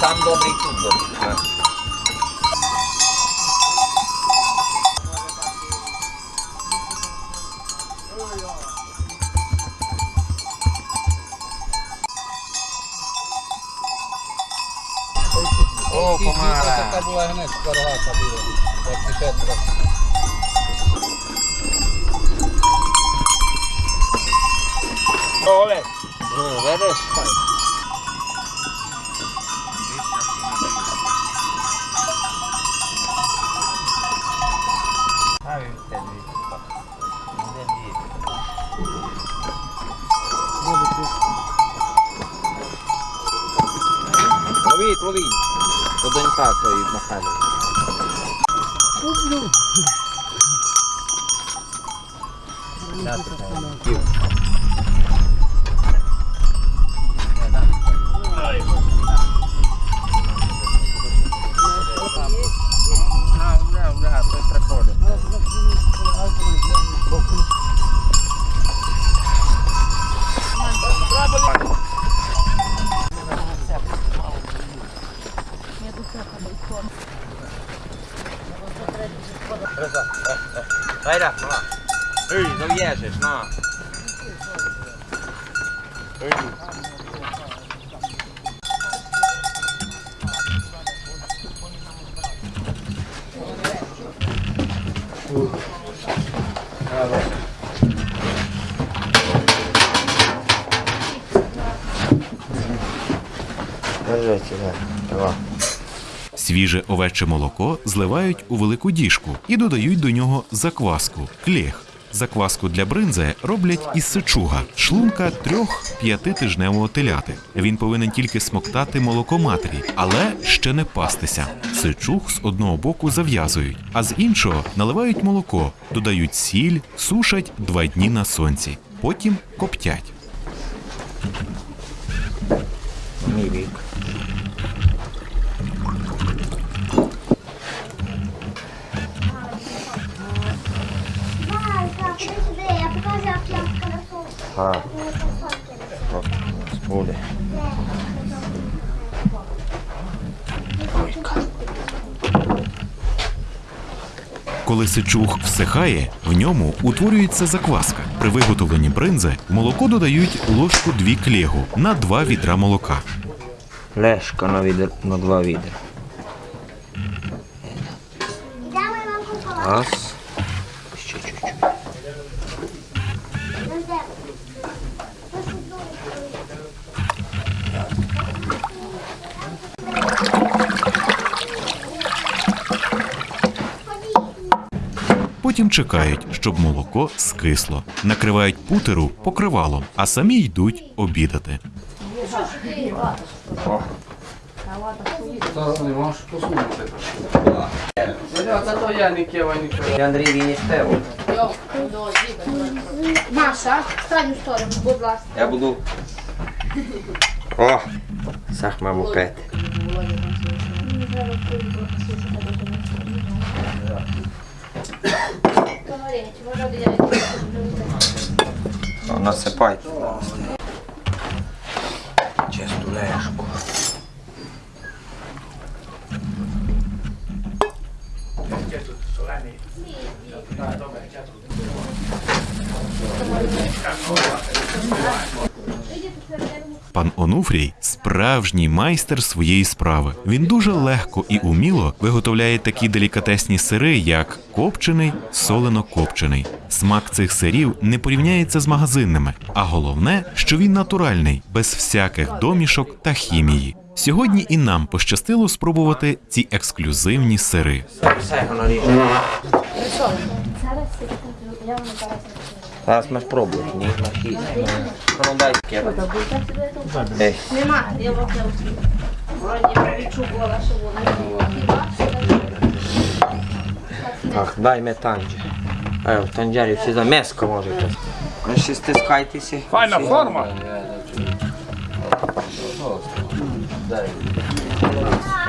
Там добрий тут добрий. О, помара. Така була гнець, каргата була. От і ще трохи. Ole. No, То донька тої Михайло. Свіже овече молоко зливають у велику діжку і додають до нього закваску клєх. Закваску для бринзи роблять із сичуга, шлунка трьох-п'ятитижневого теляти. Він повинен тільки смоктати молоко матері, але ще не пастися. Сичуг з одного боку зав'язують, а з іншого наливають молоко, додають сіль, сушать два дні на сонці. Потім коптять. Коли всихає, в ньому утворюється закваска. При виготовленні бринзи в молоко додають ложку дві клєгу на два відра молока. Лешка на, відер, на два відра. Раз. Потім чекають, щоб молоко скисло. Накривають путеру покривалом, а самі йдуть обідати. Андрій, він. Маша, стань у сторону, будь ласка. Я буду. О! Сах маму пети. Насипайте. Чисту лешку. Онуфрій справжній майстер своєї справи. Він дуже легко і уміло виготовляє такі делікатесні сири, як копчений, солено-копчений. Смак цих сирів не порівняється з магазинними, а головне, що він натуральний, без всяких домішок та хімії. Сьогодні і нам пощастило спробувати ці ексклюзивні сири. Воно ріже. Зараз ми спробуємо. Ні, на хід. Ну, дай. Ей. Нема, я вам не успію. Вроді відчувала, що вона. Так, дай метанче. Evo, в танджері всі за м'яско можете. Ви ще стискайтеся. Файна форма.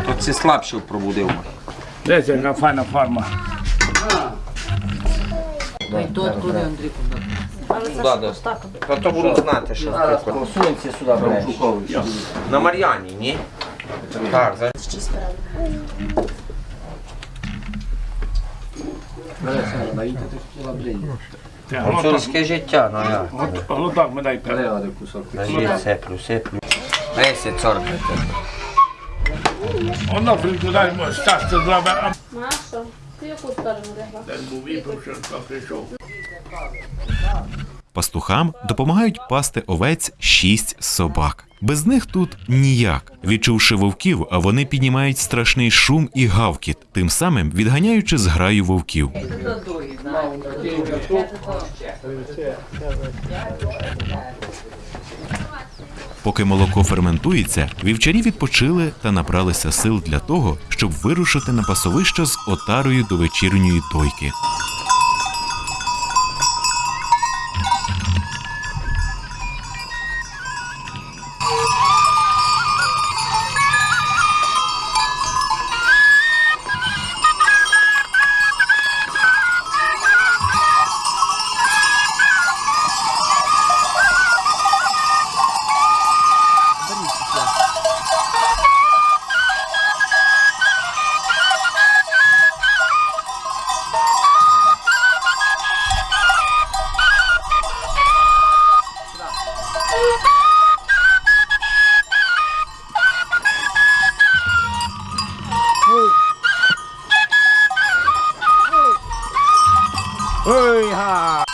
Тут це слабше пробудив. Десь яка файна форма. Да, да. Та то будуть знати, що Посунься сюди, блядь. На Мар'яні, ні? Так, за... Гуцульське життя, ну як? Глоток ми дайте. Кажіть, сеплю, сеплю. Лесі цоркайте. Воно прикудай, щастя зробить. Маша, Пастухам допомагають пасти овець шість собак. Без них тут ніяк. Відчувши вовків, а вони піднімають страшний шум і гавкіт, тим самим відганяючи зграю вовків. Поки молоко ферментується, вівчарі відпочили та набралися сил для того, щоб вирушити на пасовище з отарою до вечірньої дойки. Ah!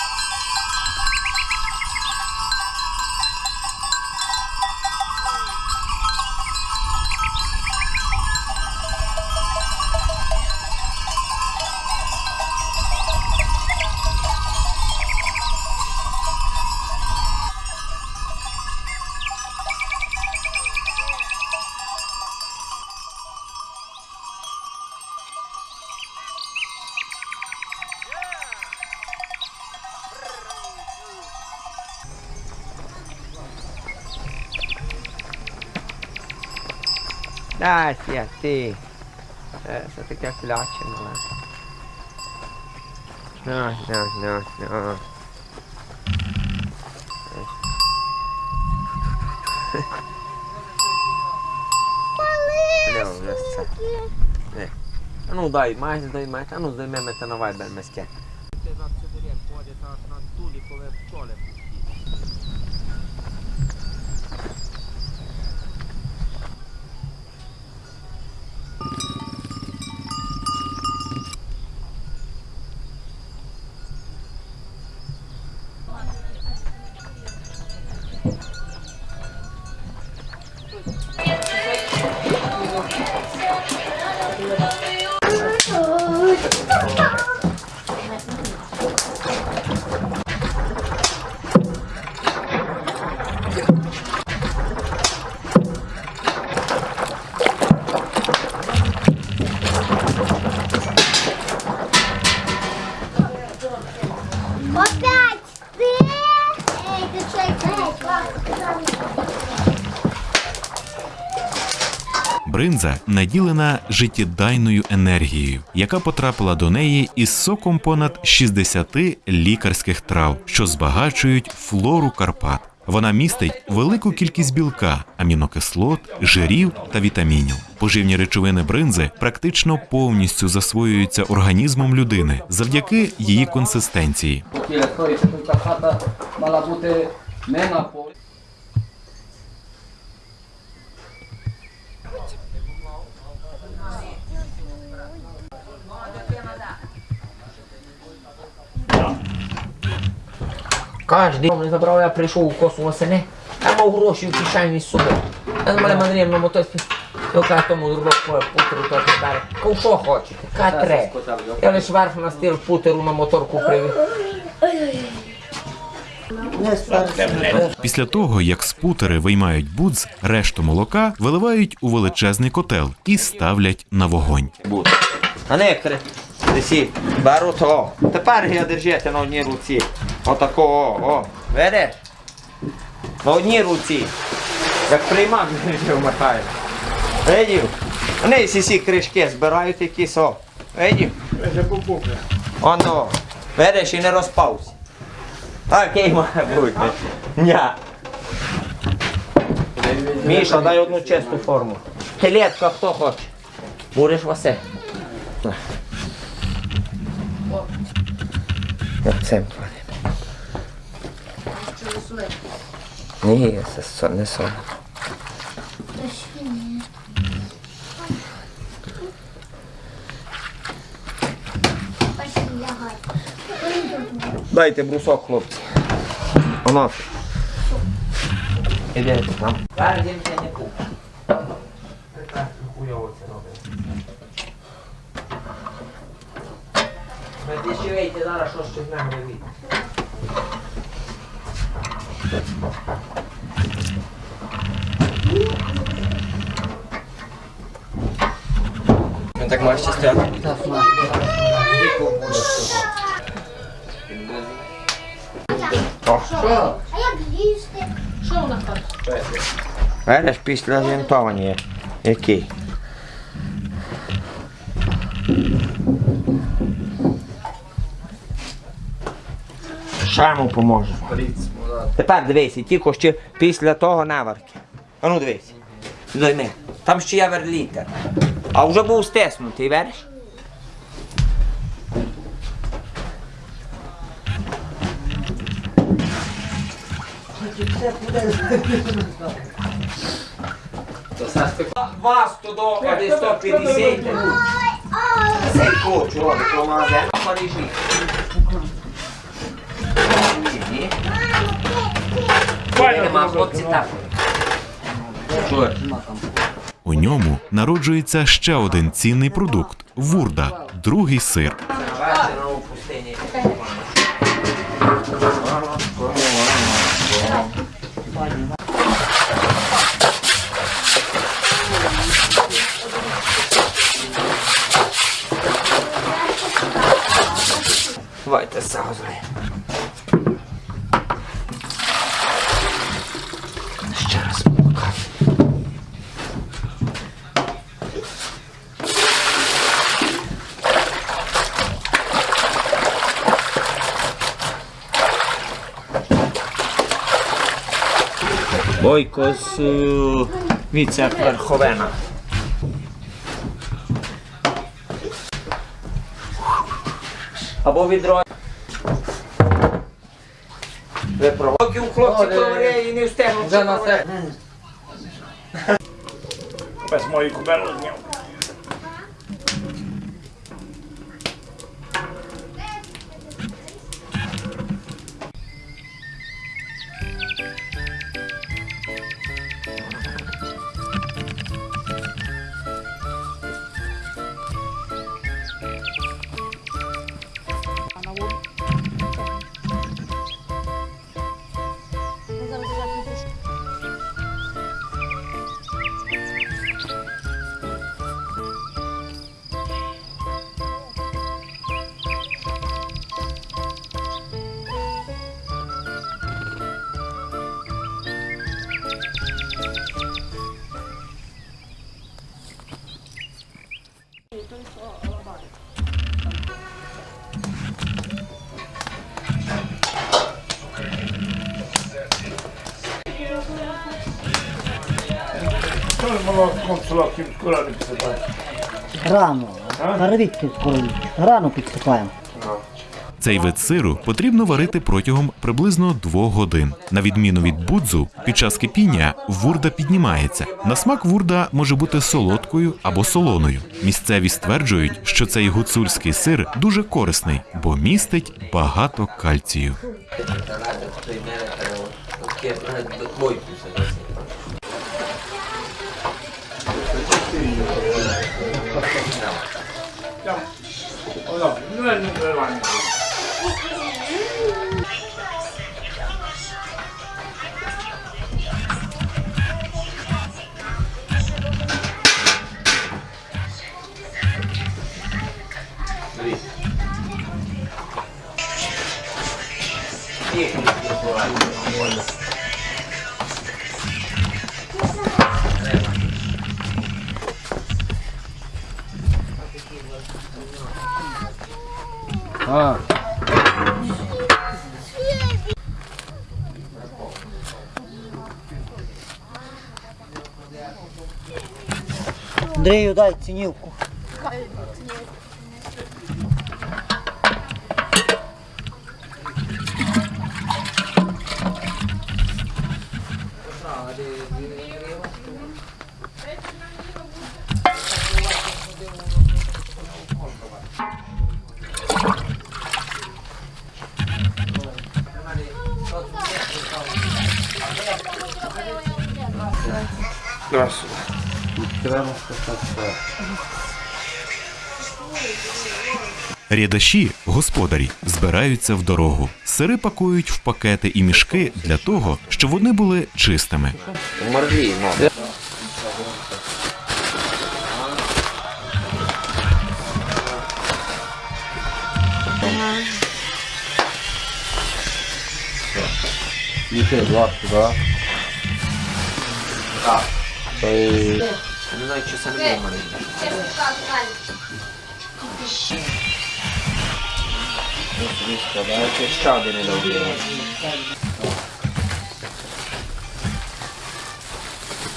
Dai, sì, a te. State che filacce, ma. No, no, no, no. Não, já está. É. Eu não dói mais, não dói mais. Eu não dói mesmo, então não vai bem, mas quer. Бринза наділена життєдайною енергією, яка потрапила до неї із соком понад 60 лікарських трав, що збагачують флору Карпат. Вона містить велику кількість білка, амінокислот, жирів та вітамінів. Поживні речовини бринзи практично повністю засвоюються організмом людини завдяки її консистенції. мала бути не на полі. Не забрав, я прийшов у косу восени, я мав гроші в кишені з собою. Я з мене мандрів на мотоці. Я кажу тому другу путеру то даре. Кав що хочете? Катре. Я лише верх на стіл путеру на моторку привів. Після того, як спутери виймають будз, решту молока виливають у величезний котел і ставлять на вогонь. А не. Тепер я держите на одній руці. Отакого, о, о. Видиш? На одній руці. Як приймак вмикає. Видів? Вони всі ці кришки збирають якісь, о. Видів? Оно. Видиш і не розпався. Такий має бути. Ня. Міша, дай одну чисту форму. Телетка хто хоче. Будеш Васе. Цим слоя. Не, с, не съм. Дайте брусок, хлопці. Оно. Іде там. Зараз я не купив. Так, хуйово це робить. Ви дешевейте зараз, що з нами робити. Видиш, після зінтування який. Що йому поможе? Тепер дивися, тільки ще після того наварки. А ну дивись. Дойми. Там ще є верлітер. А вже був стиснутий, вериш? Вас туди, а десь 150. Цей коч робить, то магазин в Парижі. Нема, хлопці так. Чуєш? У ньому народжується ще один цінний продукт вурда, другий сир. Сразу. Ще раз мука. Бойко з е, віце-верховена. Або відро. Две проба. Оки у хлопци кълре и не успяхме. За нас. Без мои кубера. Перевідки скоро. Рано підсипаємо. Цей вид сиру потрібно варити протягом приблизно двох годин. На відміну від будзу, під час кипіння вурда піднімається. На смак вурда може бути солодкою або солоною. Місцеві стверджують, що цей гуцульський сир дуже корисний, бо містить багато кальцію. А, Андрею дай цінівку. Рядаші, господарі, збираються в дорогу. Сири пакують в пакети і мішки для того, щоб вони були чистими. Їхи два туди. Не знаю, чи не було мене. Складається ще один недовгий.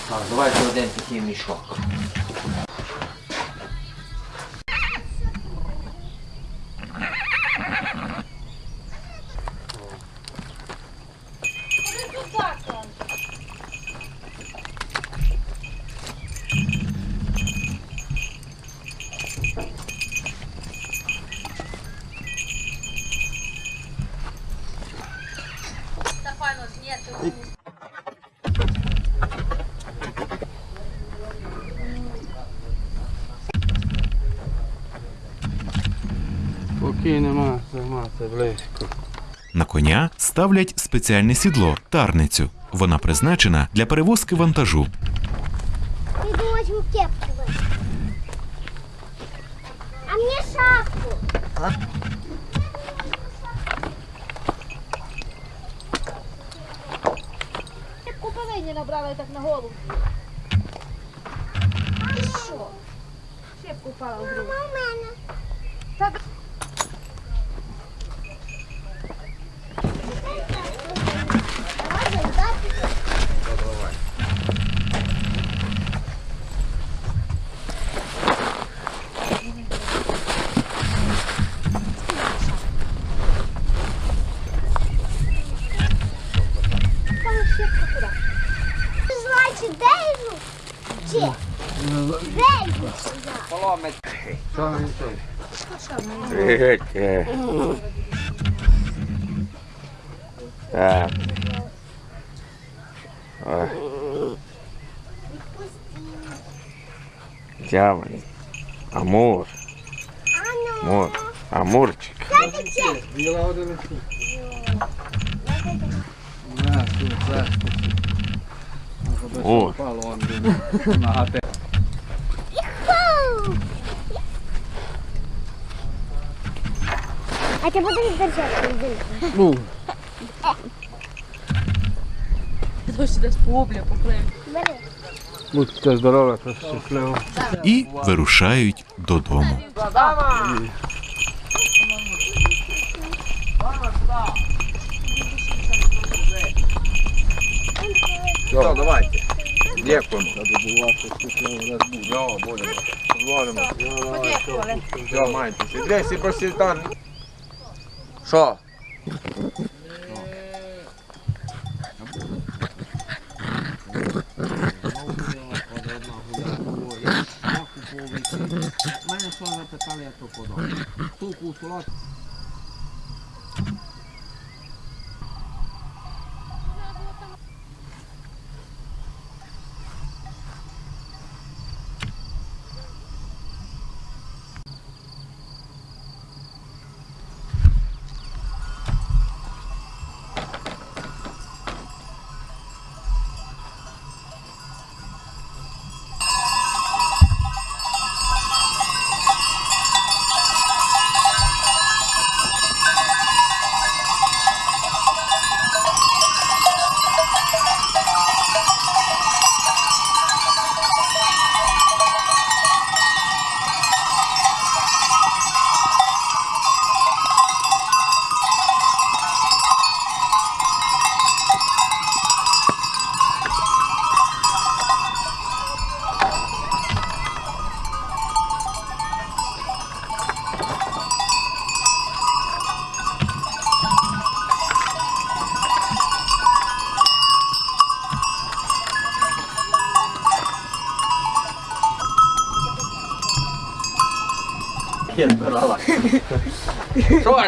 Так, давайте один такий мішок. Поки нема, нема, це близько. На коня ставлять спеціальне сідло тарницю. Вона призначена для перевозки вантажу. А мне шапку. Кепку повинні набрала так на голову. Ти що? Шепку впала в грудь. у мене. Там шепку туди. Значить, Дейву? Чи? Дейву. Що він той? Так. Тяманий. Амур. Амур. Амурчик. Біла один. О. А ти будеш держати? Ну, Дощ десь по облі поплив. Бери. будьте здорові, та щасливо. І вирушають додому. Все, давайте. Дякуємо. Все, майте. Десь і просто там. Що? Мене що запитали, я то подав. Туку, солод. Я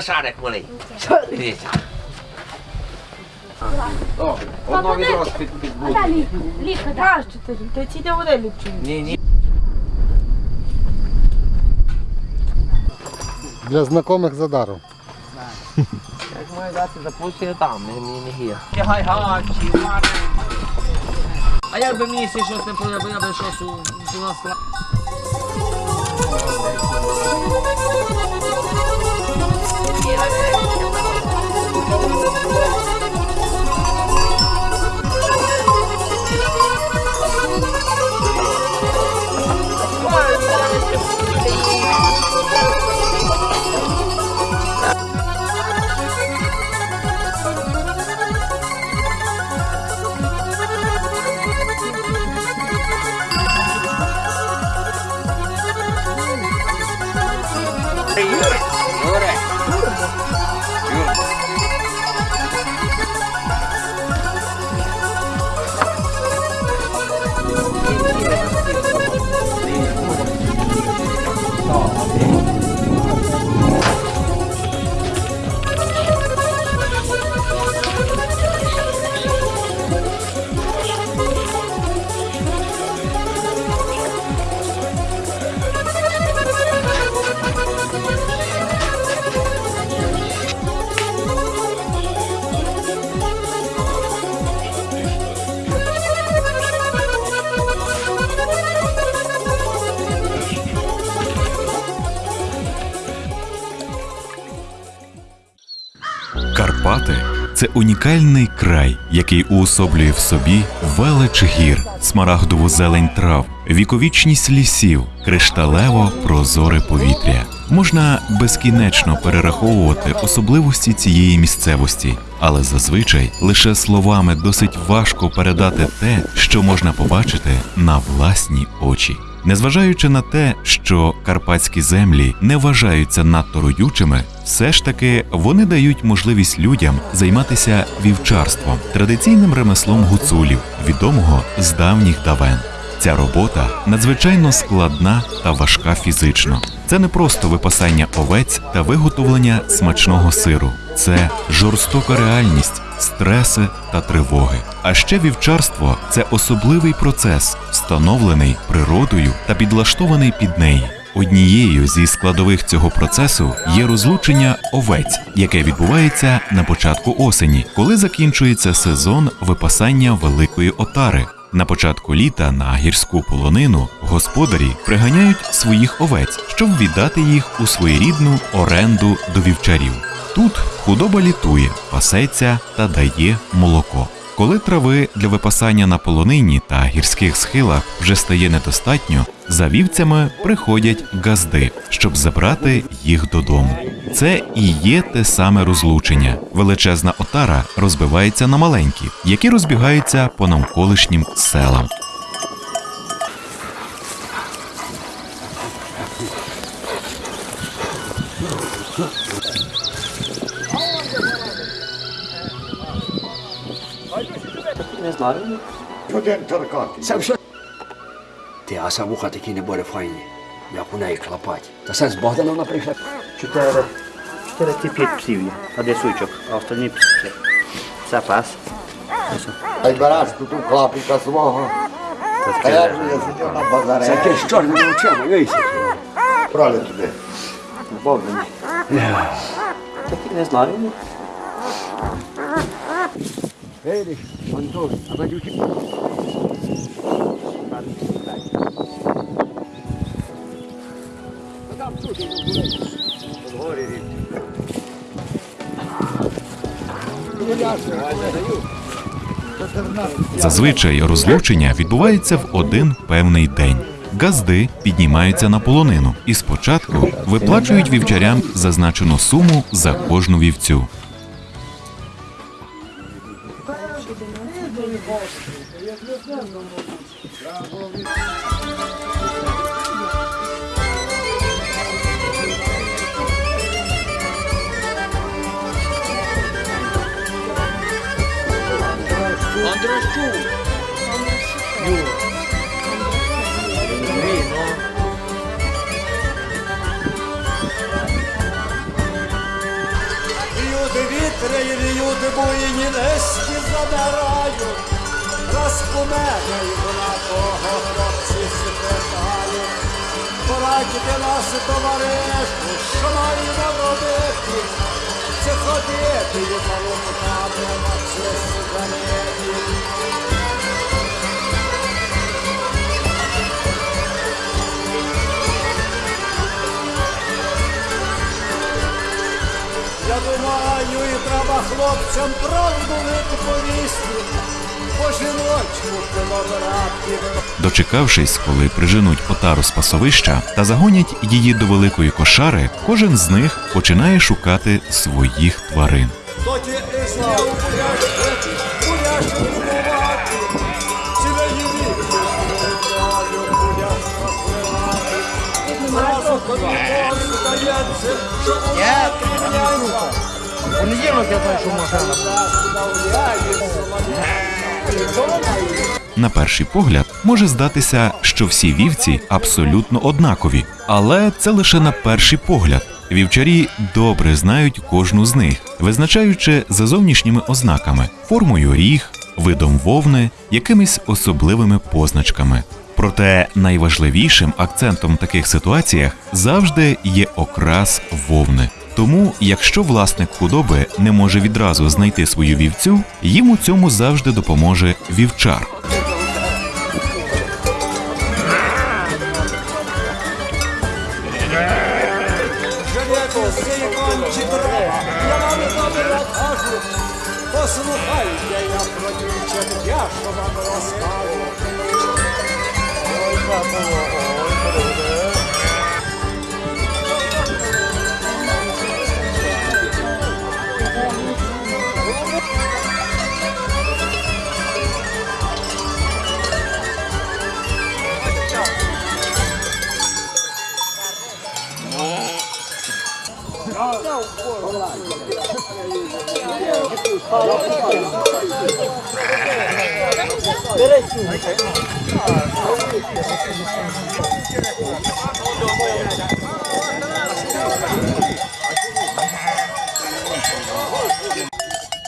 шарик малий? Дивіться. Одно відро під, під Ліка, краще ти. Ти ці не вони ліпші. Ні, ні. Для знайомих за даром. Як маю дати запустити там, не, гір. Гай гачі, А як би мені ще щось не подобається, я би щось у, у нас Карпати унікальний край, який уособлює в собі велич гір, смарагдову зелень трав, віковічність лісів, кришталево прозоре повітря. Можна безкінечно перераховувати особливості цієї місцевості, але зазвичай лише словами досить важко передати те, що можна побачити на власні очі. Незважаючи на те, що карпатські землі не вважаються надто родючими, все ж таки вони дають можливість людям займатися вівчарством, традиційним ремеслом гуцулів, відомого з давніх давен. Ця робота надзвичайно складна та важка фізично. Це не просто випасання овець та виготовлення смачного сиру, це жорстока реальність, стреси та тривоги. А ще вівчарство це особливий процес, встановлений природою та підлаштований під неї. Однією зі складових цього процесу є розлучення овець, яке відбувається на початку осені, коли закінчується сезон випасання великої отари. На початку літа на гірську полонину господарі приганяють своїх овець, щоб віддати їх у своєрідну оренду до вівчарів. Тут худоба літує, пасеться та дає молоко. Коли трави для випасання на полонині та гірських схилах вже стає недостатньо, за вівцями приходять газди, щоб забрати їх додому. Це і є те саме розлучення. Величезна отара розбивається на маленькі, які розбігаються по навколишнім селам. Не знаю. Один торкати. Сам що? А сам вуха такі не буде файні, як у неї клапать. Та Богданом вона прийшла. Чотири. Чотири чи п'ять псів є. А де сучок, а остальні пси. Це пас. Ай береш тут у клапіка свого. А я ж я сидів на базарі. Це ти з чорними очима, вийся. Брали туди. Богдані. Такі не знаю. Видиш, Антон, а Зазвичай розлучення відбувається в один певний день. Газди піднімаються на полонину і спочатку виплачують вівчарям зазначену суму за кожну вівцю. Буйні низькі забирають, розпомегають на того хлопці спитають. Порадьте нас, товаришу, що маємо робити? Це ходити і заломками на честь заметі. Я думаю, треба хлопцям правду відповісти. По жіночку колобрати. Дочекавшись, коли приженуть отару з пасовища та загонять її до великої кошари, кожен з них починає шукати своїх тварин. Тоді і Понеділок я знаю, що машина. На перший погляд може здатися, що всі вівці абсолютно однакові, але це лише на перший погляд. Вівчарі добре знають кожну з них, визначаючи за зовнішніми ознаками, формою ріг, видом вовни, якимись особливими позначками. Проте найважливішим акцентом в таких ситуаціях завжди є окрас вовни. Тому, якщо власник худоби не може відразу знайти свою вівцю, їм у цьому завжди допоможе вівчар.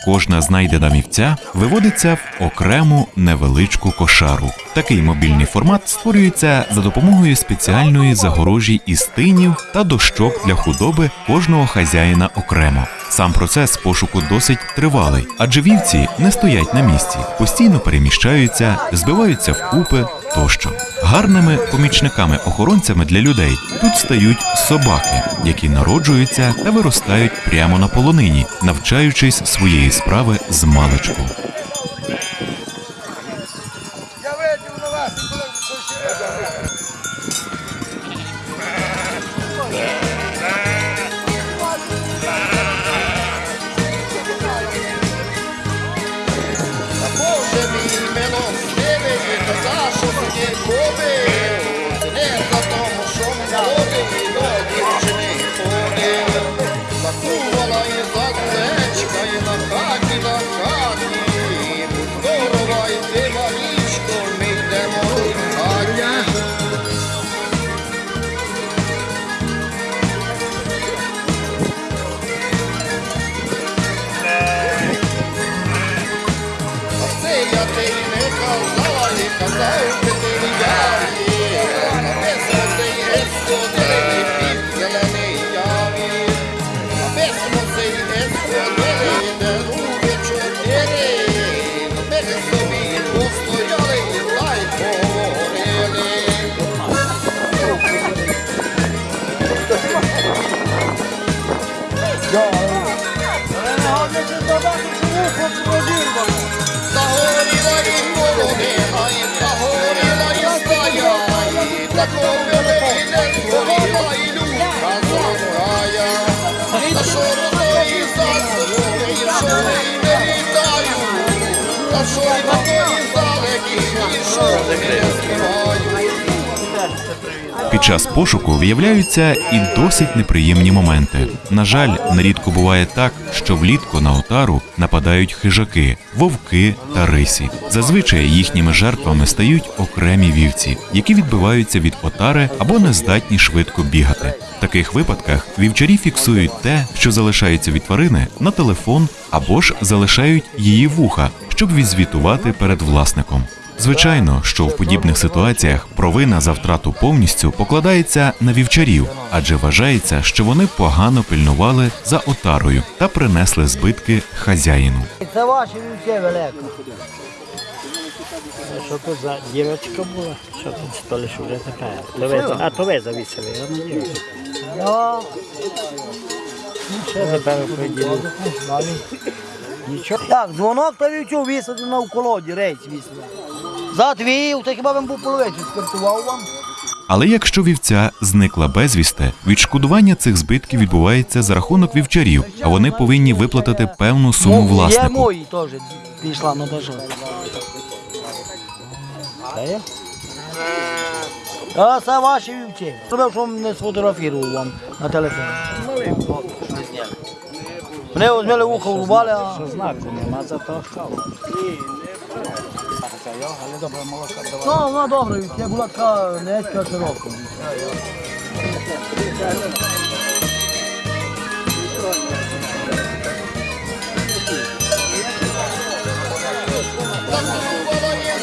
Кожна знайдена вівця виводиться в окрему невеличку кошару. Такий мобільний формат створюється за допомогою спеціальної загорожі із тинів та дощок для худоби кожного хазяїна окремо. Сам процес пошуку досить тривалий, адже вівці не стоять на місці, постійно переміщаються, збиваються вкупи тощо. Гарними помічниками-охоронцями для людей тут стають собаки, які народжуються та виростають прямо на полонині, навчаючись своєї справи з маличку. Під час пошуку виявляються і досить неприємні моменти. На жаль, нерідко буває так, що влітку на отару нападають хижаки, вовки та рисі. Зазвичай їхніми жертвами стають окремі вівці, які відбиваються від отари або не здатні швидко бігати. В таких випадках вівчарі фіксують те, що залишається від тварини, на телефон або ж залишають її вуха, щоб відзвітувати перед власником. Звичайно, що в подібних ситуаціях провина за втрату повністю покладається на вівчарів, адже вважається, що вони погано пильнували за отарою та принесли збитки хазяїну. Це ваші вівці велике. Що то за дівчинка була? Що тут столі що вже така? А то ви завісили, а не дівчинка. Я... Ще тепер приділю. Нічого. Так, дзвонок та вівцю висадив на колоді, рейс висадив. Затвів, та хіба він був половичі скартував вам? Але якщо вівця зникла безвісти, відшкодування цих збитків відбувається за рахунок вівчарів, а вони повинні виплатити певну суму Мо- Є мої теж пішла, ну то. Це? А це ваші вівці. Треба, що не сфотографував вам на телефон. Мене возьмели вухо врубали, а... Що знаку нема, за то Ну, вона добра, я була така низька, широка. Засувала є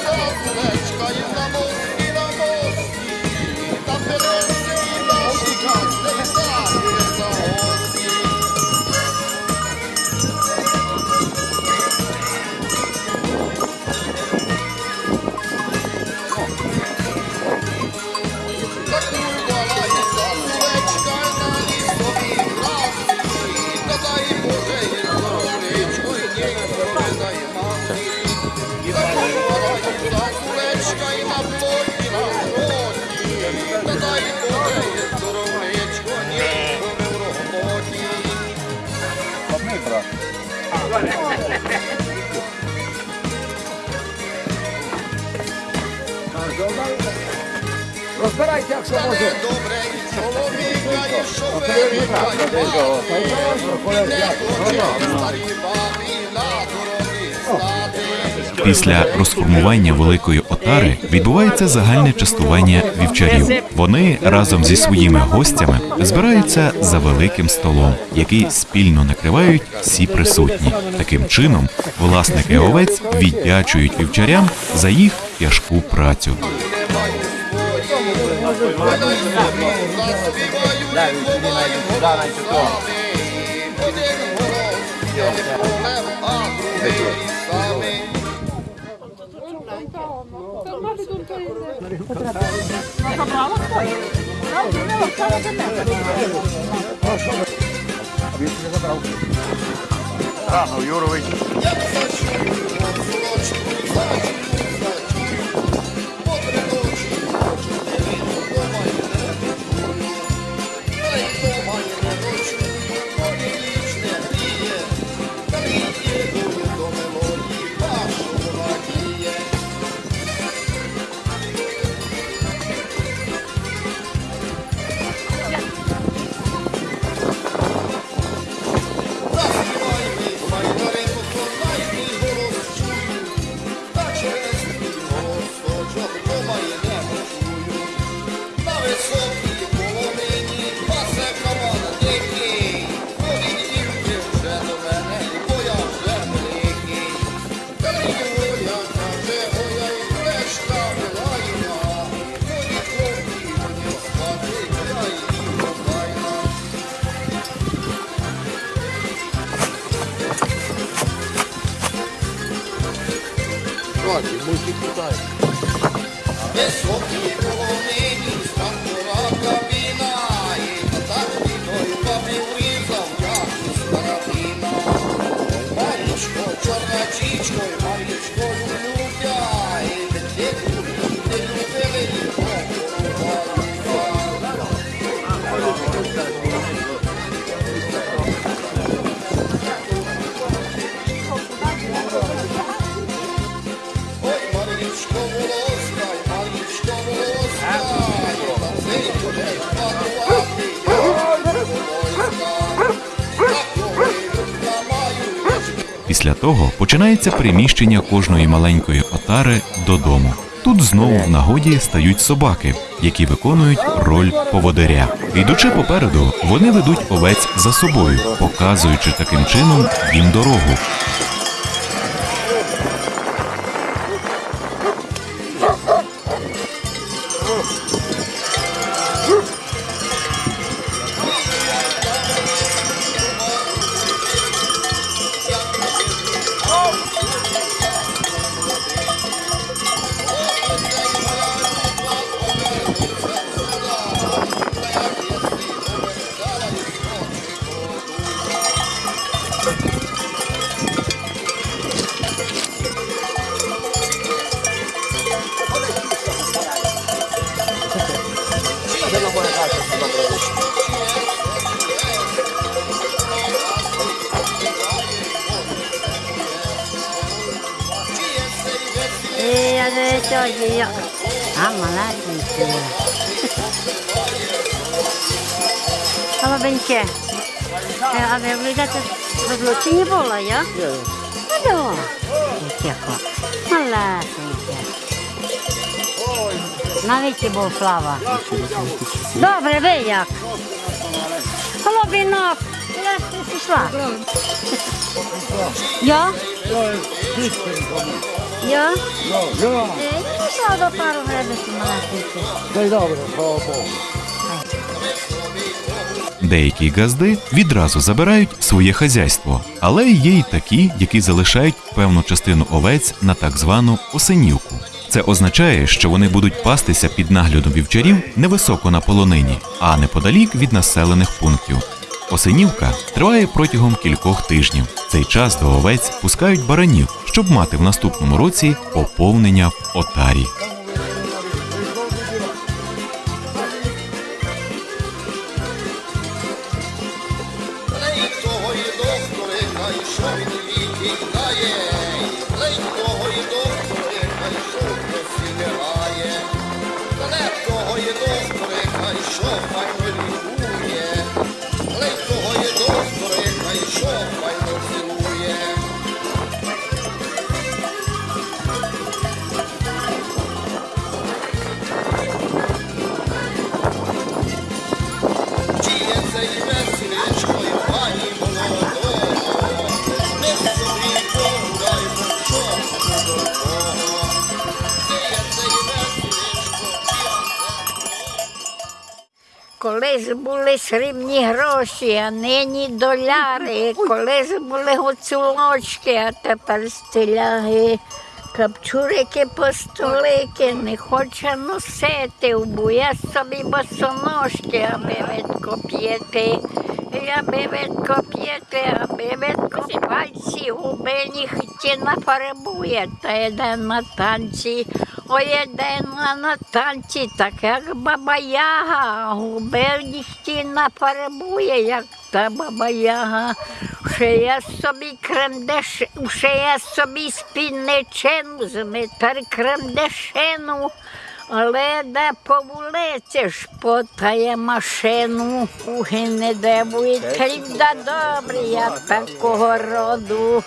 на дорозі стати. Після розформування великої отари відбувається загальне частування вівчарів. Вони разом зі своїми гостями збираються за великим столом, який спільно накривають всі присутні. Таким чином, власники овець віддячують вівчарям за їх тяжку працю. Рано, Юрович. Високі Починається приміщення кожної маленької отари додому. Тут знову в нагоді стають собаки, які виконують роль поводиря. Йдучи попереду, вони ведуть овець за собою, показуючи таким чином їм дорогу. Голубеньке. Е, А ви вийдете в розлученні була, я? Ну, тихо. Малесеньке. Навіть і був слава. Добре, ви як? Голубінок. Я ти пішла. Я? Я? Е, Пішла до пару гребень малесеньких. Та й добре, слава Богу. Деякі газди відразу забирають своє хазяйство, але є й такі, які залишають певну частину овець на так звану осенівку. Це означає, що вони будуть пастися під наглядом вівчарів невисоко на полонині, а неподалік від населених пунктів. Осенівка триває протягом кількох тижнів. Цей час до овець пускають баранів, щоб мати в наступному році поповнення в отарі. А нині доляри. Колись були гуцулочки, а тепер стиляги. Капчурики постолики не хоче носити, убує собі босоножки, аби видко п'єти. Аби видко п'єти, аби видко пальці губи нігті нафарбує, та йде на танці. Ой, йде на, танці, так як баба Яга, а губи нігті нафарбує, як та баба Яга. Ще я собі кремдеш, ще я собі спільничину, змитар кремдешину, але де по вулиці шпотає машину, уги не дивуйте, люди добрі, я такого роду.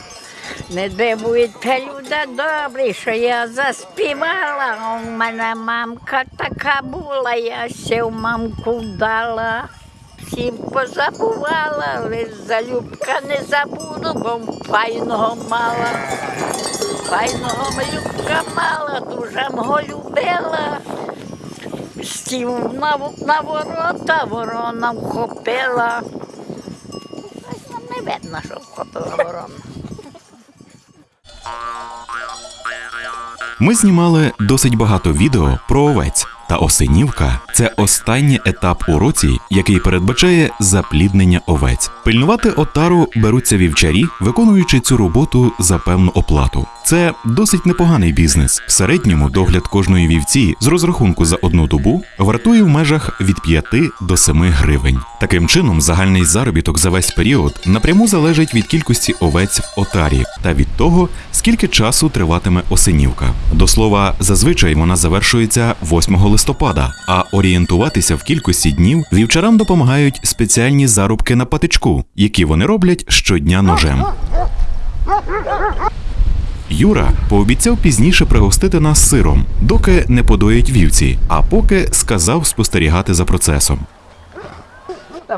Не дивуйте, люди добрі, що я заспівала. У мене мамка така була, я сів мамку вдала. Всім позабувала, але залюбка не забуду, бо файного мала. Файного малюбка мала, дуже мого любила. Стів на, на ворота, ворона вхопила. Ось нам не видно, що вхопила ворона. Ми знімали досить багато відео про овець. Та осенівка це останній етап у році, який передбачає запліднення овець. Пильнувати отару беруться вівчарі, виконуючи цю роботу за певну оплату. Це досить непоганий бізнес. В середньому догляд кожної вівці з розрахунку за одну добу вартує в межах від 5 до 7 гривень. Таким чином, загальний заробіток за весь період напряму залежить від кількості овець в отарі та від того, скільки часу триватиме осенівка. До слова, зазвичай вона завершується 8 листопада, а орієнтуватися в кількості днів вівчарам допомагають спеціальні зарубки на патичку, які вони роблять щодня ножем. Юра пообіцяв пізніше пригостити нас сиром, доки не подоїть вівці, а поки сказав спостерігати за процесом.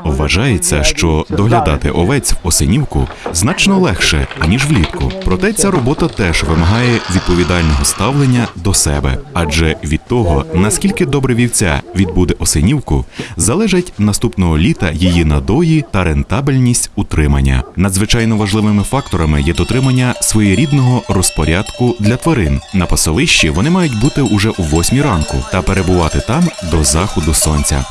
Вважається, що доглядати овець в осенівку значно легше, аніж влітку. Проте ця робота теж вимагає відповідального ставлення до себе, адже від того, наскільки добре вівця відбуде осенівку, залежить наступного літа її надої та рентабельність утримання. Надзвичайно важливими факторами є дотримання своєрідного розпорядку для тварин. На пасовищі вони мають бути уже у восьмій ранку та перебувати там до заходу сонця.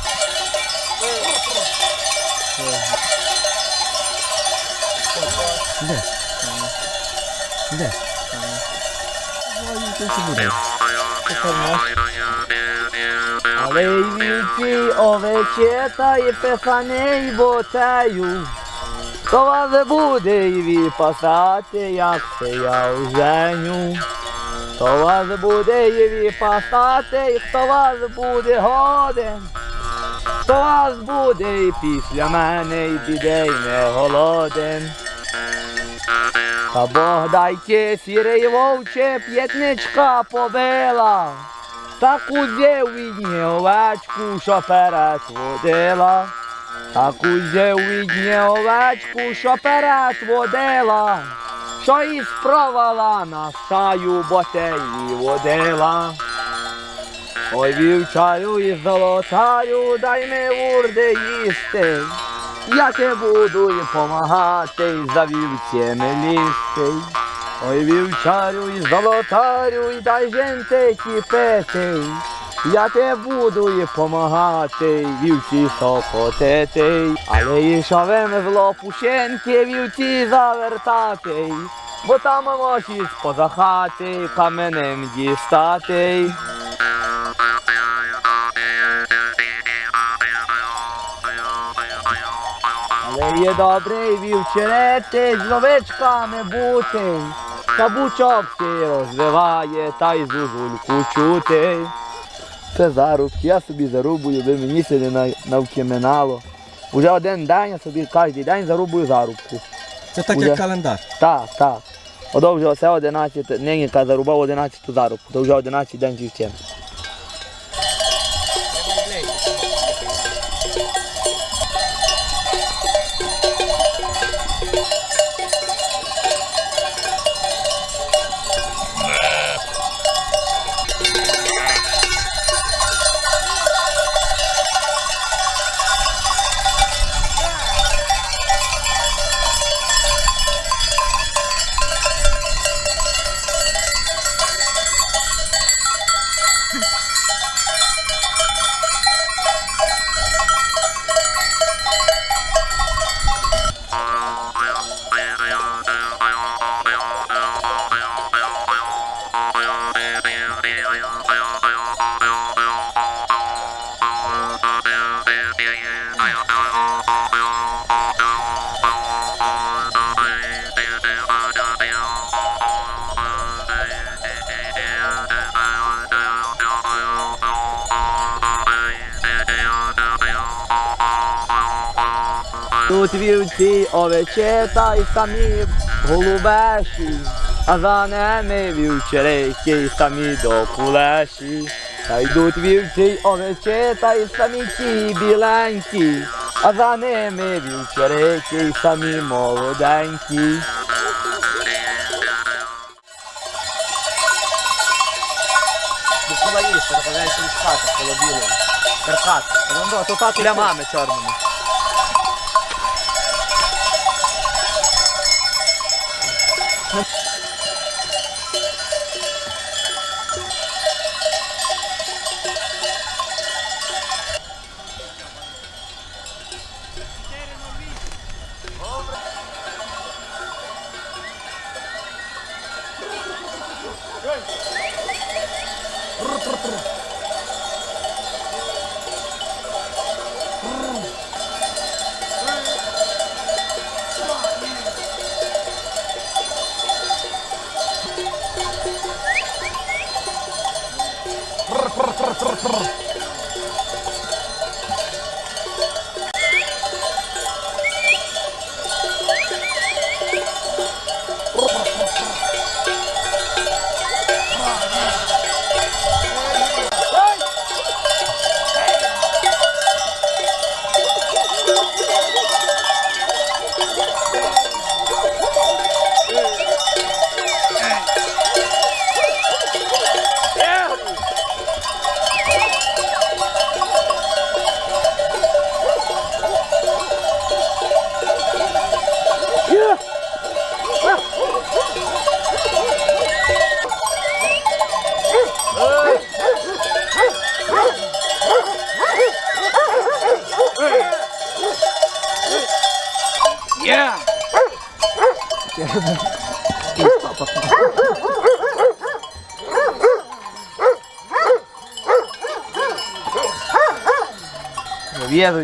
Де? Де? Але й вівці, овечета і пехани й ботею. Хто вас буде і ві пасати, як це я оженю. Хто вас буде і ві пасати, і хто вас буде годен. Хто вас буде і після мене, і біде, й не голоден. Та Бог сірий вовче п'ятничка побила. Таку з'їв відні овечку, що перетводила. Таку з'їв відні овечку, що перетводила. Що і спровала на стаю, бо те водила. Ой, вівчаю і золотаю, дай ми урди їсти. Я те буду і помагати, і за вівцями лізти. Ой, вівчарю і золотарю, і дай женти пити. Я те буду і помагати, вівці сокотити. Але і шовем в лопушенки вівці завертати. Бо там можеш поза хати каменем дістати. Але є добрий вівчерети з овечками бути, та бучок ти розвиває, та й зузульку чути. Це зарубки, я собі зарубую, би мені це не на- навкименало. Уже один день я собі кожен день зарубую зарубку. Це так Уже- як календар. Так, так. Ото вже оце 11, нині зарубав 11 зарубку, то вже 11 день вівчем. Тут вівці овечета і самі голубеші, а за ними вівчерики і самі до кулеші. Та йдуть вівці й овечета і самі ті біленькі, а за ними вівчерики і самі молоденькі. Хати. Каркат. Ну, то так для мами чорними.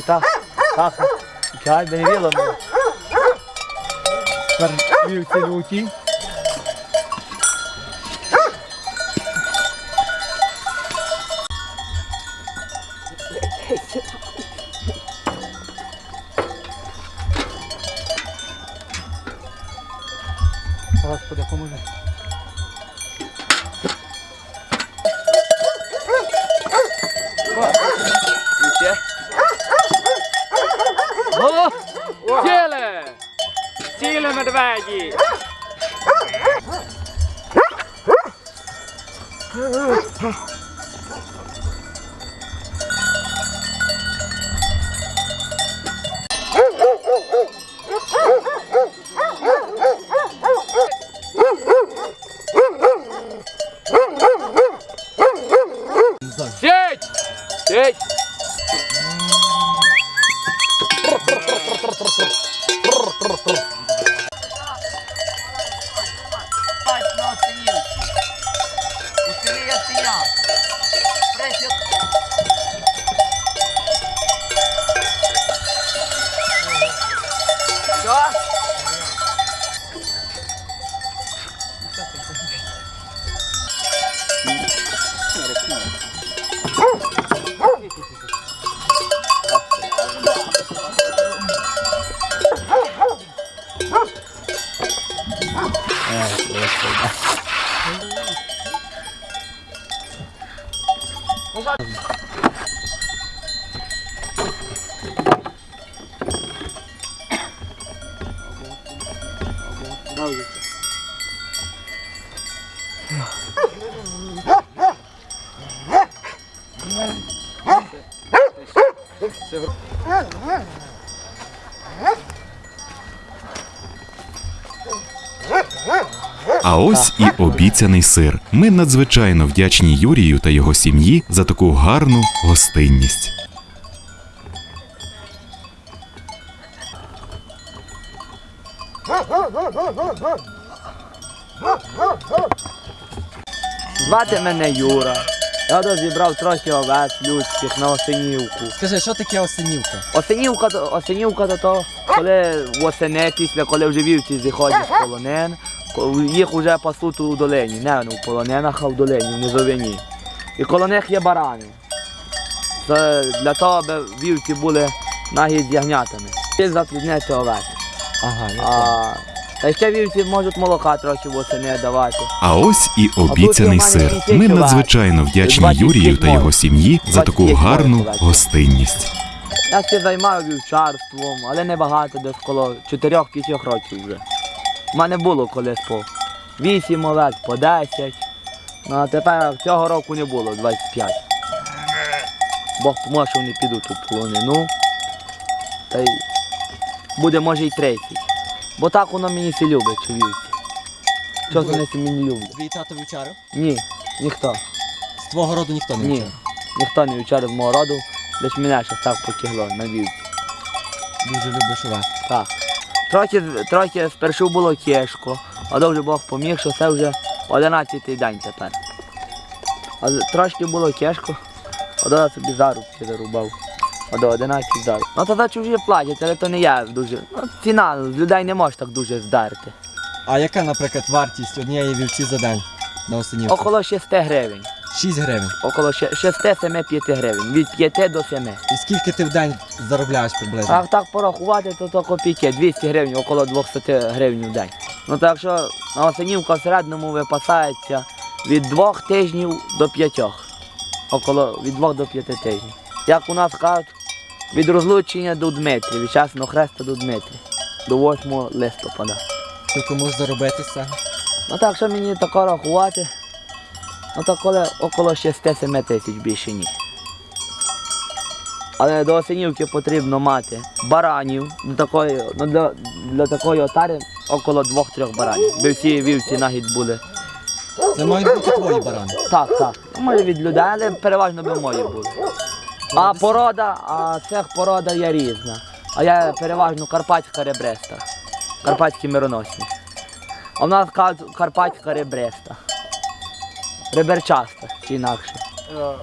В'їжджу, так. Так. Чай, би не віло мене. Тепер і сир. Ми надзвичайно вдячні Юрію та його сім'ї за таку гарну гостинність. Звати мене Юра. Я розібрав трохи овець людських на осенівку. Скажи, що таке осенівка? Осенівка, осенівка то то, коли восени, після коли вже вівці зіходять з полонен, ко- їх вже пасуть у долині, не ну, в полоненах, а в долині, в низовині. І коло них є барани. Це для того, аби вівці були нагі з ягнятами. І запліднеться овець. Ага, А, та ще вівці можуть молока трохи восени давати. А ось і обіцяний сир. Ми надзвичайно вдячні Юрію та його сім'ї за таку гарну гостинність. Я ще займаю вівчарством, але не багато, десь коло 4-5 років вже. У мене було колись по 8 овець, по 10. Ну а тепер цього року не було 25. Бог поможе, що вони підуть у полонину. Та й буде може й 30. Бо так воно мені все любить, що вівці. Що вони це мені люблять? Твій тато вівчарив? Ні, ніхто. З твого роду ніхто не Ні, вівчарив? ніхто не вівчарив мого роду, лише мене ще так потягло на вівці. Дуже любиш овець. Так. Трохи, трохи спершу було тяжко, а довже Бог поміг, що це вже 11 день тепер. А трошки було тяжко, а до собі зарубки зарубав. А до 11 заруб. Ну то за чужі платять, але то не я дуже. Ну, ціна, з людей не можеш так дуже здерти. А яка, наприклад, вартість однієї вівці за день на осенівку? Около 6 гривень. 6 гривень. Около 6-7-5 гривень. Від 5 до 7. І скільки ти в день заробляєш приблизно? А так порахувати, то то копійки, 200 гривень, около 200 гривень в день. Ну так що на осенівка в середньому випасається від двох тижнів до п'ятьох. Около від двох до п'яти тижнів. Як у нас кажуть, від розлучення до Дмитрі, від часного хреста до Дмитрі, до 8 листопада. Скільки можеш заробити з цього? Ну так що мені тако рахувати, ну так коли около 6-7 тисяч більше ні. Але до осенівки потрібно мати баранів до такої, ну, для, для такої отари около 2-3 баранів. Би всі вівці нагідь були. Це мають бути твої барани. Так, так. Може від людей, але переважно би мої були. А порода, а цех порода є різна. А я переважно карпатська ребреста. Карпатські мироносні. А в нас кажуть карпатська ребреста. Реберчаста чи інакше.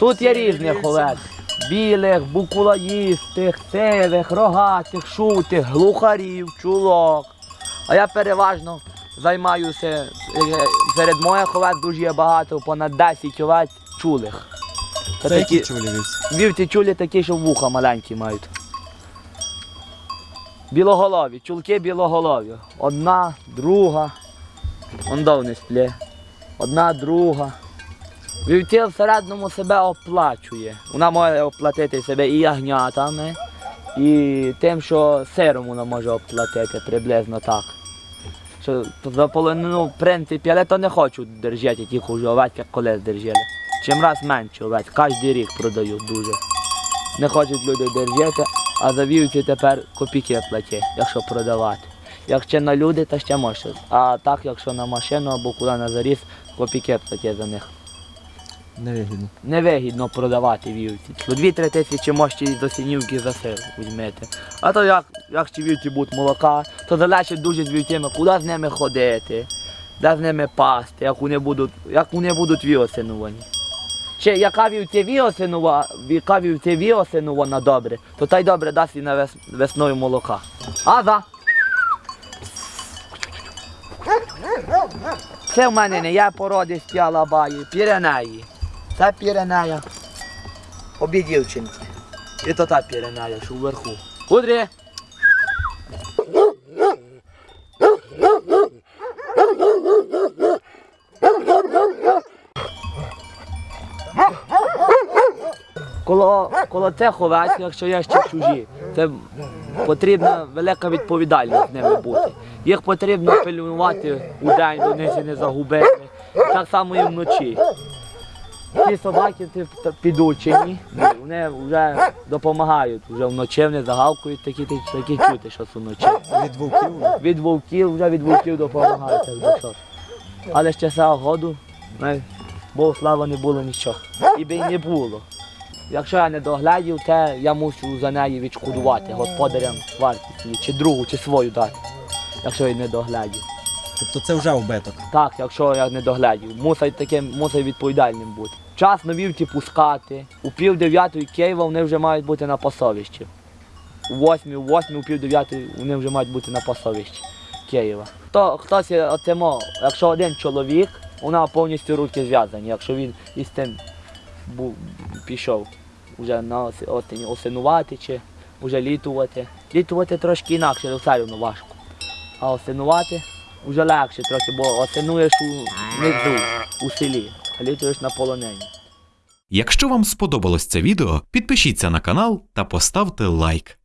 Тут є різні овець. білих, букулаїстих, сивих, рогатих, шутих, глухарів, чулок. А я переважно займаюся е, серед моїх овець дуже є багато, понад 10 овець чулих. Це які чулі вівці? Вівці чулі такі, що вуха маленькі мають. Білоголові, чулки білоголові. Одна, друга. Он довне сплє. Одна, друга. Вівці в середньому себе оплачує. Вона може оплатити себе і ягнятами, і тим, що сиром вона може оплатити приблизно так. Що за полонину, в принципі, але то не хочу держати тільки вже овець, як колись держали. Чим раз менше овець, кожен рік продають дуже. Не хочуть люди держати, а за вівці тепер копійки платять, якщо продавати. Якщо на люди, то ще можна. А так, якщо на машину або куди на заріз, копійки платять за них. Невигідно. Невигідно продавати вівці. По 2-3 тисячі можете до синівки за сир візьмете. А то як, як ці вівці будуть молока, то залежить дуже з вівцями, куди з ними ходити, де з ними пасти, як вони будуть, як вони будуть віосинувані. Ще яка вівця віосинова, яка вівця віосинована добре, то та й добре дасть і на вес, весною молока. А за? Це в мене не я породи з Піалабаї, Піренеї. Це Піренея. Обі дівчинки. І то та Піренея, що вверху. Кудрі! Коло, коло цих овець, якщо є ще чужі, це потрібна велика відповідальність з ними бути. Їх потрібно пильнувати у день, до не загубити. Так само і вночі. Ті собаки підучені, вони вже допомагають. Вже вночі вони загавкують, такі, такі, такі чути, що це вночі. Від вовків? Від вовків, вже від вовків допомагають, що. Але ще цього году, ну, Богу слава, не було нічого. І би не було. Якщо я не доглядів, то я мушу за неї відшкодувати господарям вартість чи другу, чи свою дати, якщо я не доглядів. Тобто це вже убиток. Так, якщо я не доглядів, мусить таким, мусить відповідальним бути. Час на вівці пускати. У пів дев'ятої Києва вони вже мають бути на пасовищі. У восьмій, у восьмій, у пів дев'ятої вони вже мають бути на пасовищі Києва. Хто, хтось отимо, якщо один чоловік, вона повністю руки зв'язані, якщо він із тим бу- пішов вже на ос- осінь осинувати чи вже літувати. Літувати трошки інакше, все одно важко. А осинувати вже легше трохи, бо осинуєш внизу, у селі, а літуєш на полонені. Якщо вам сподобалось це відео, підпишіться на канал та поставте лайк.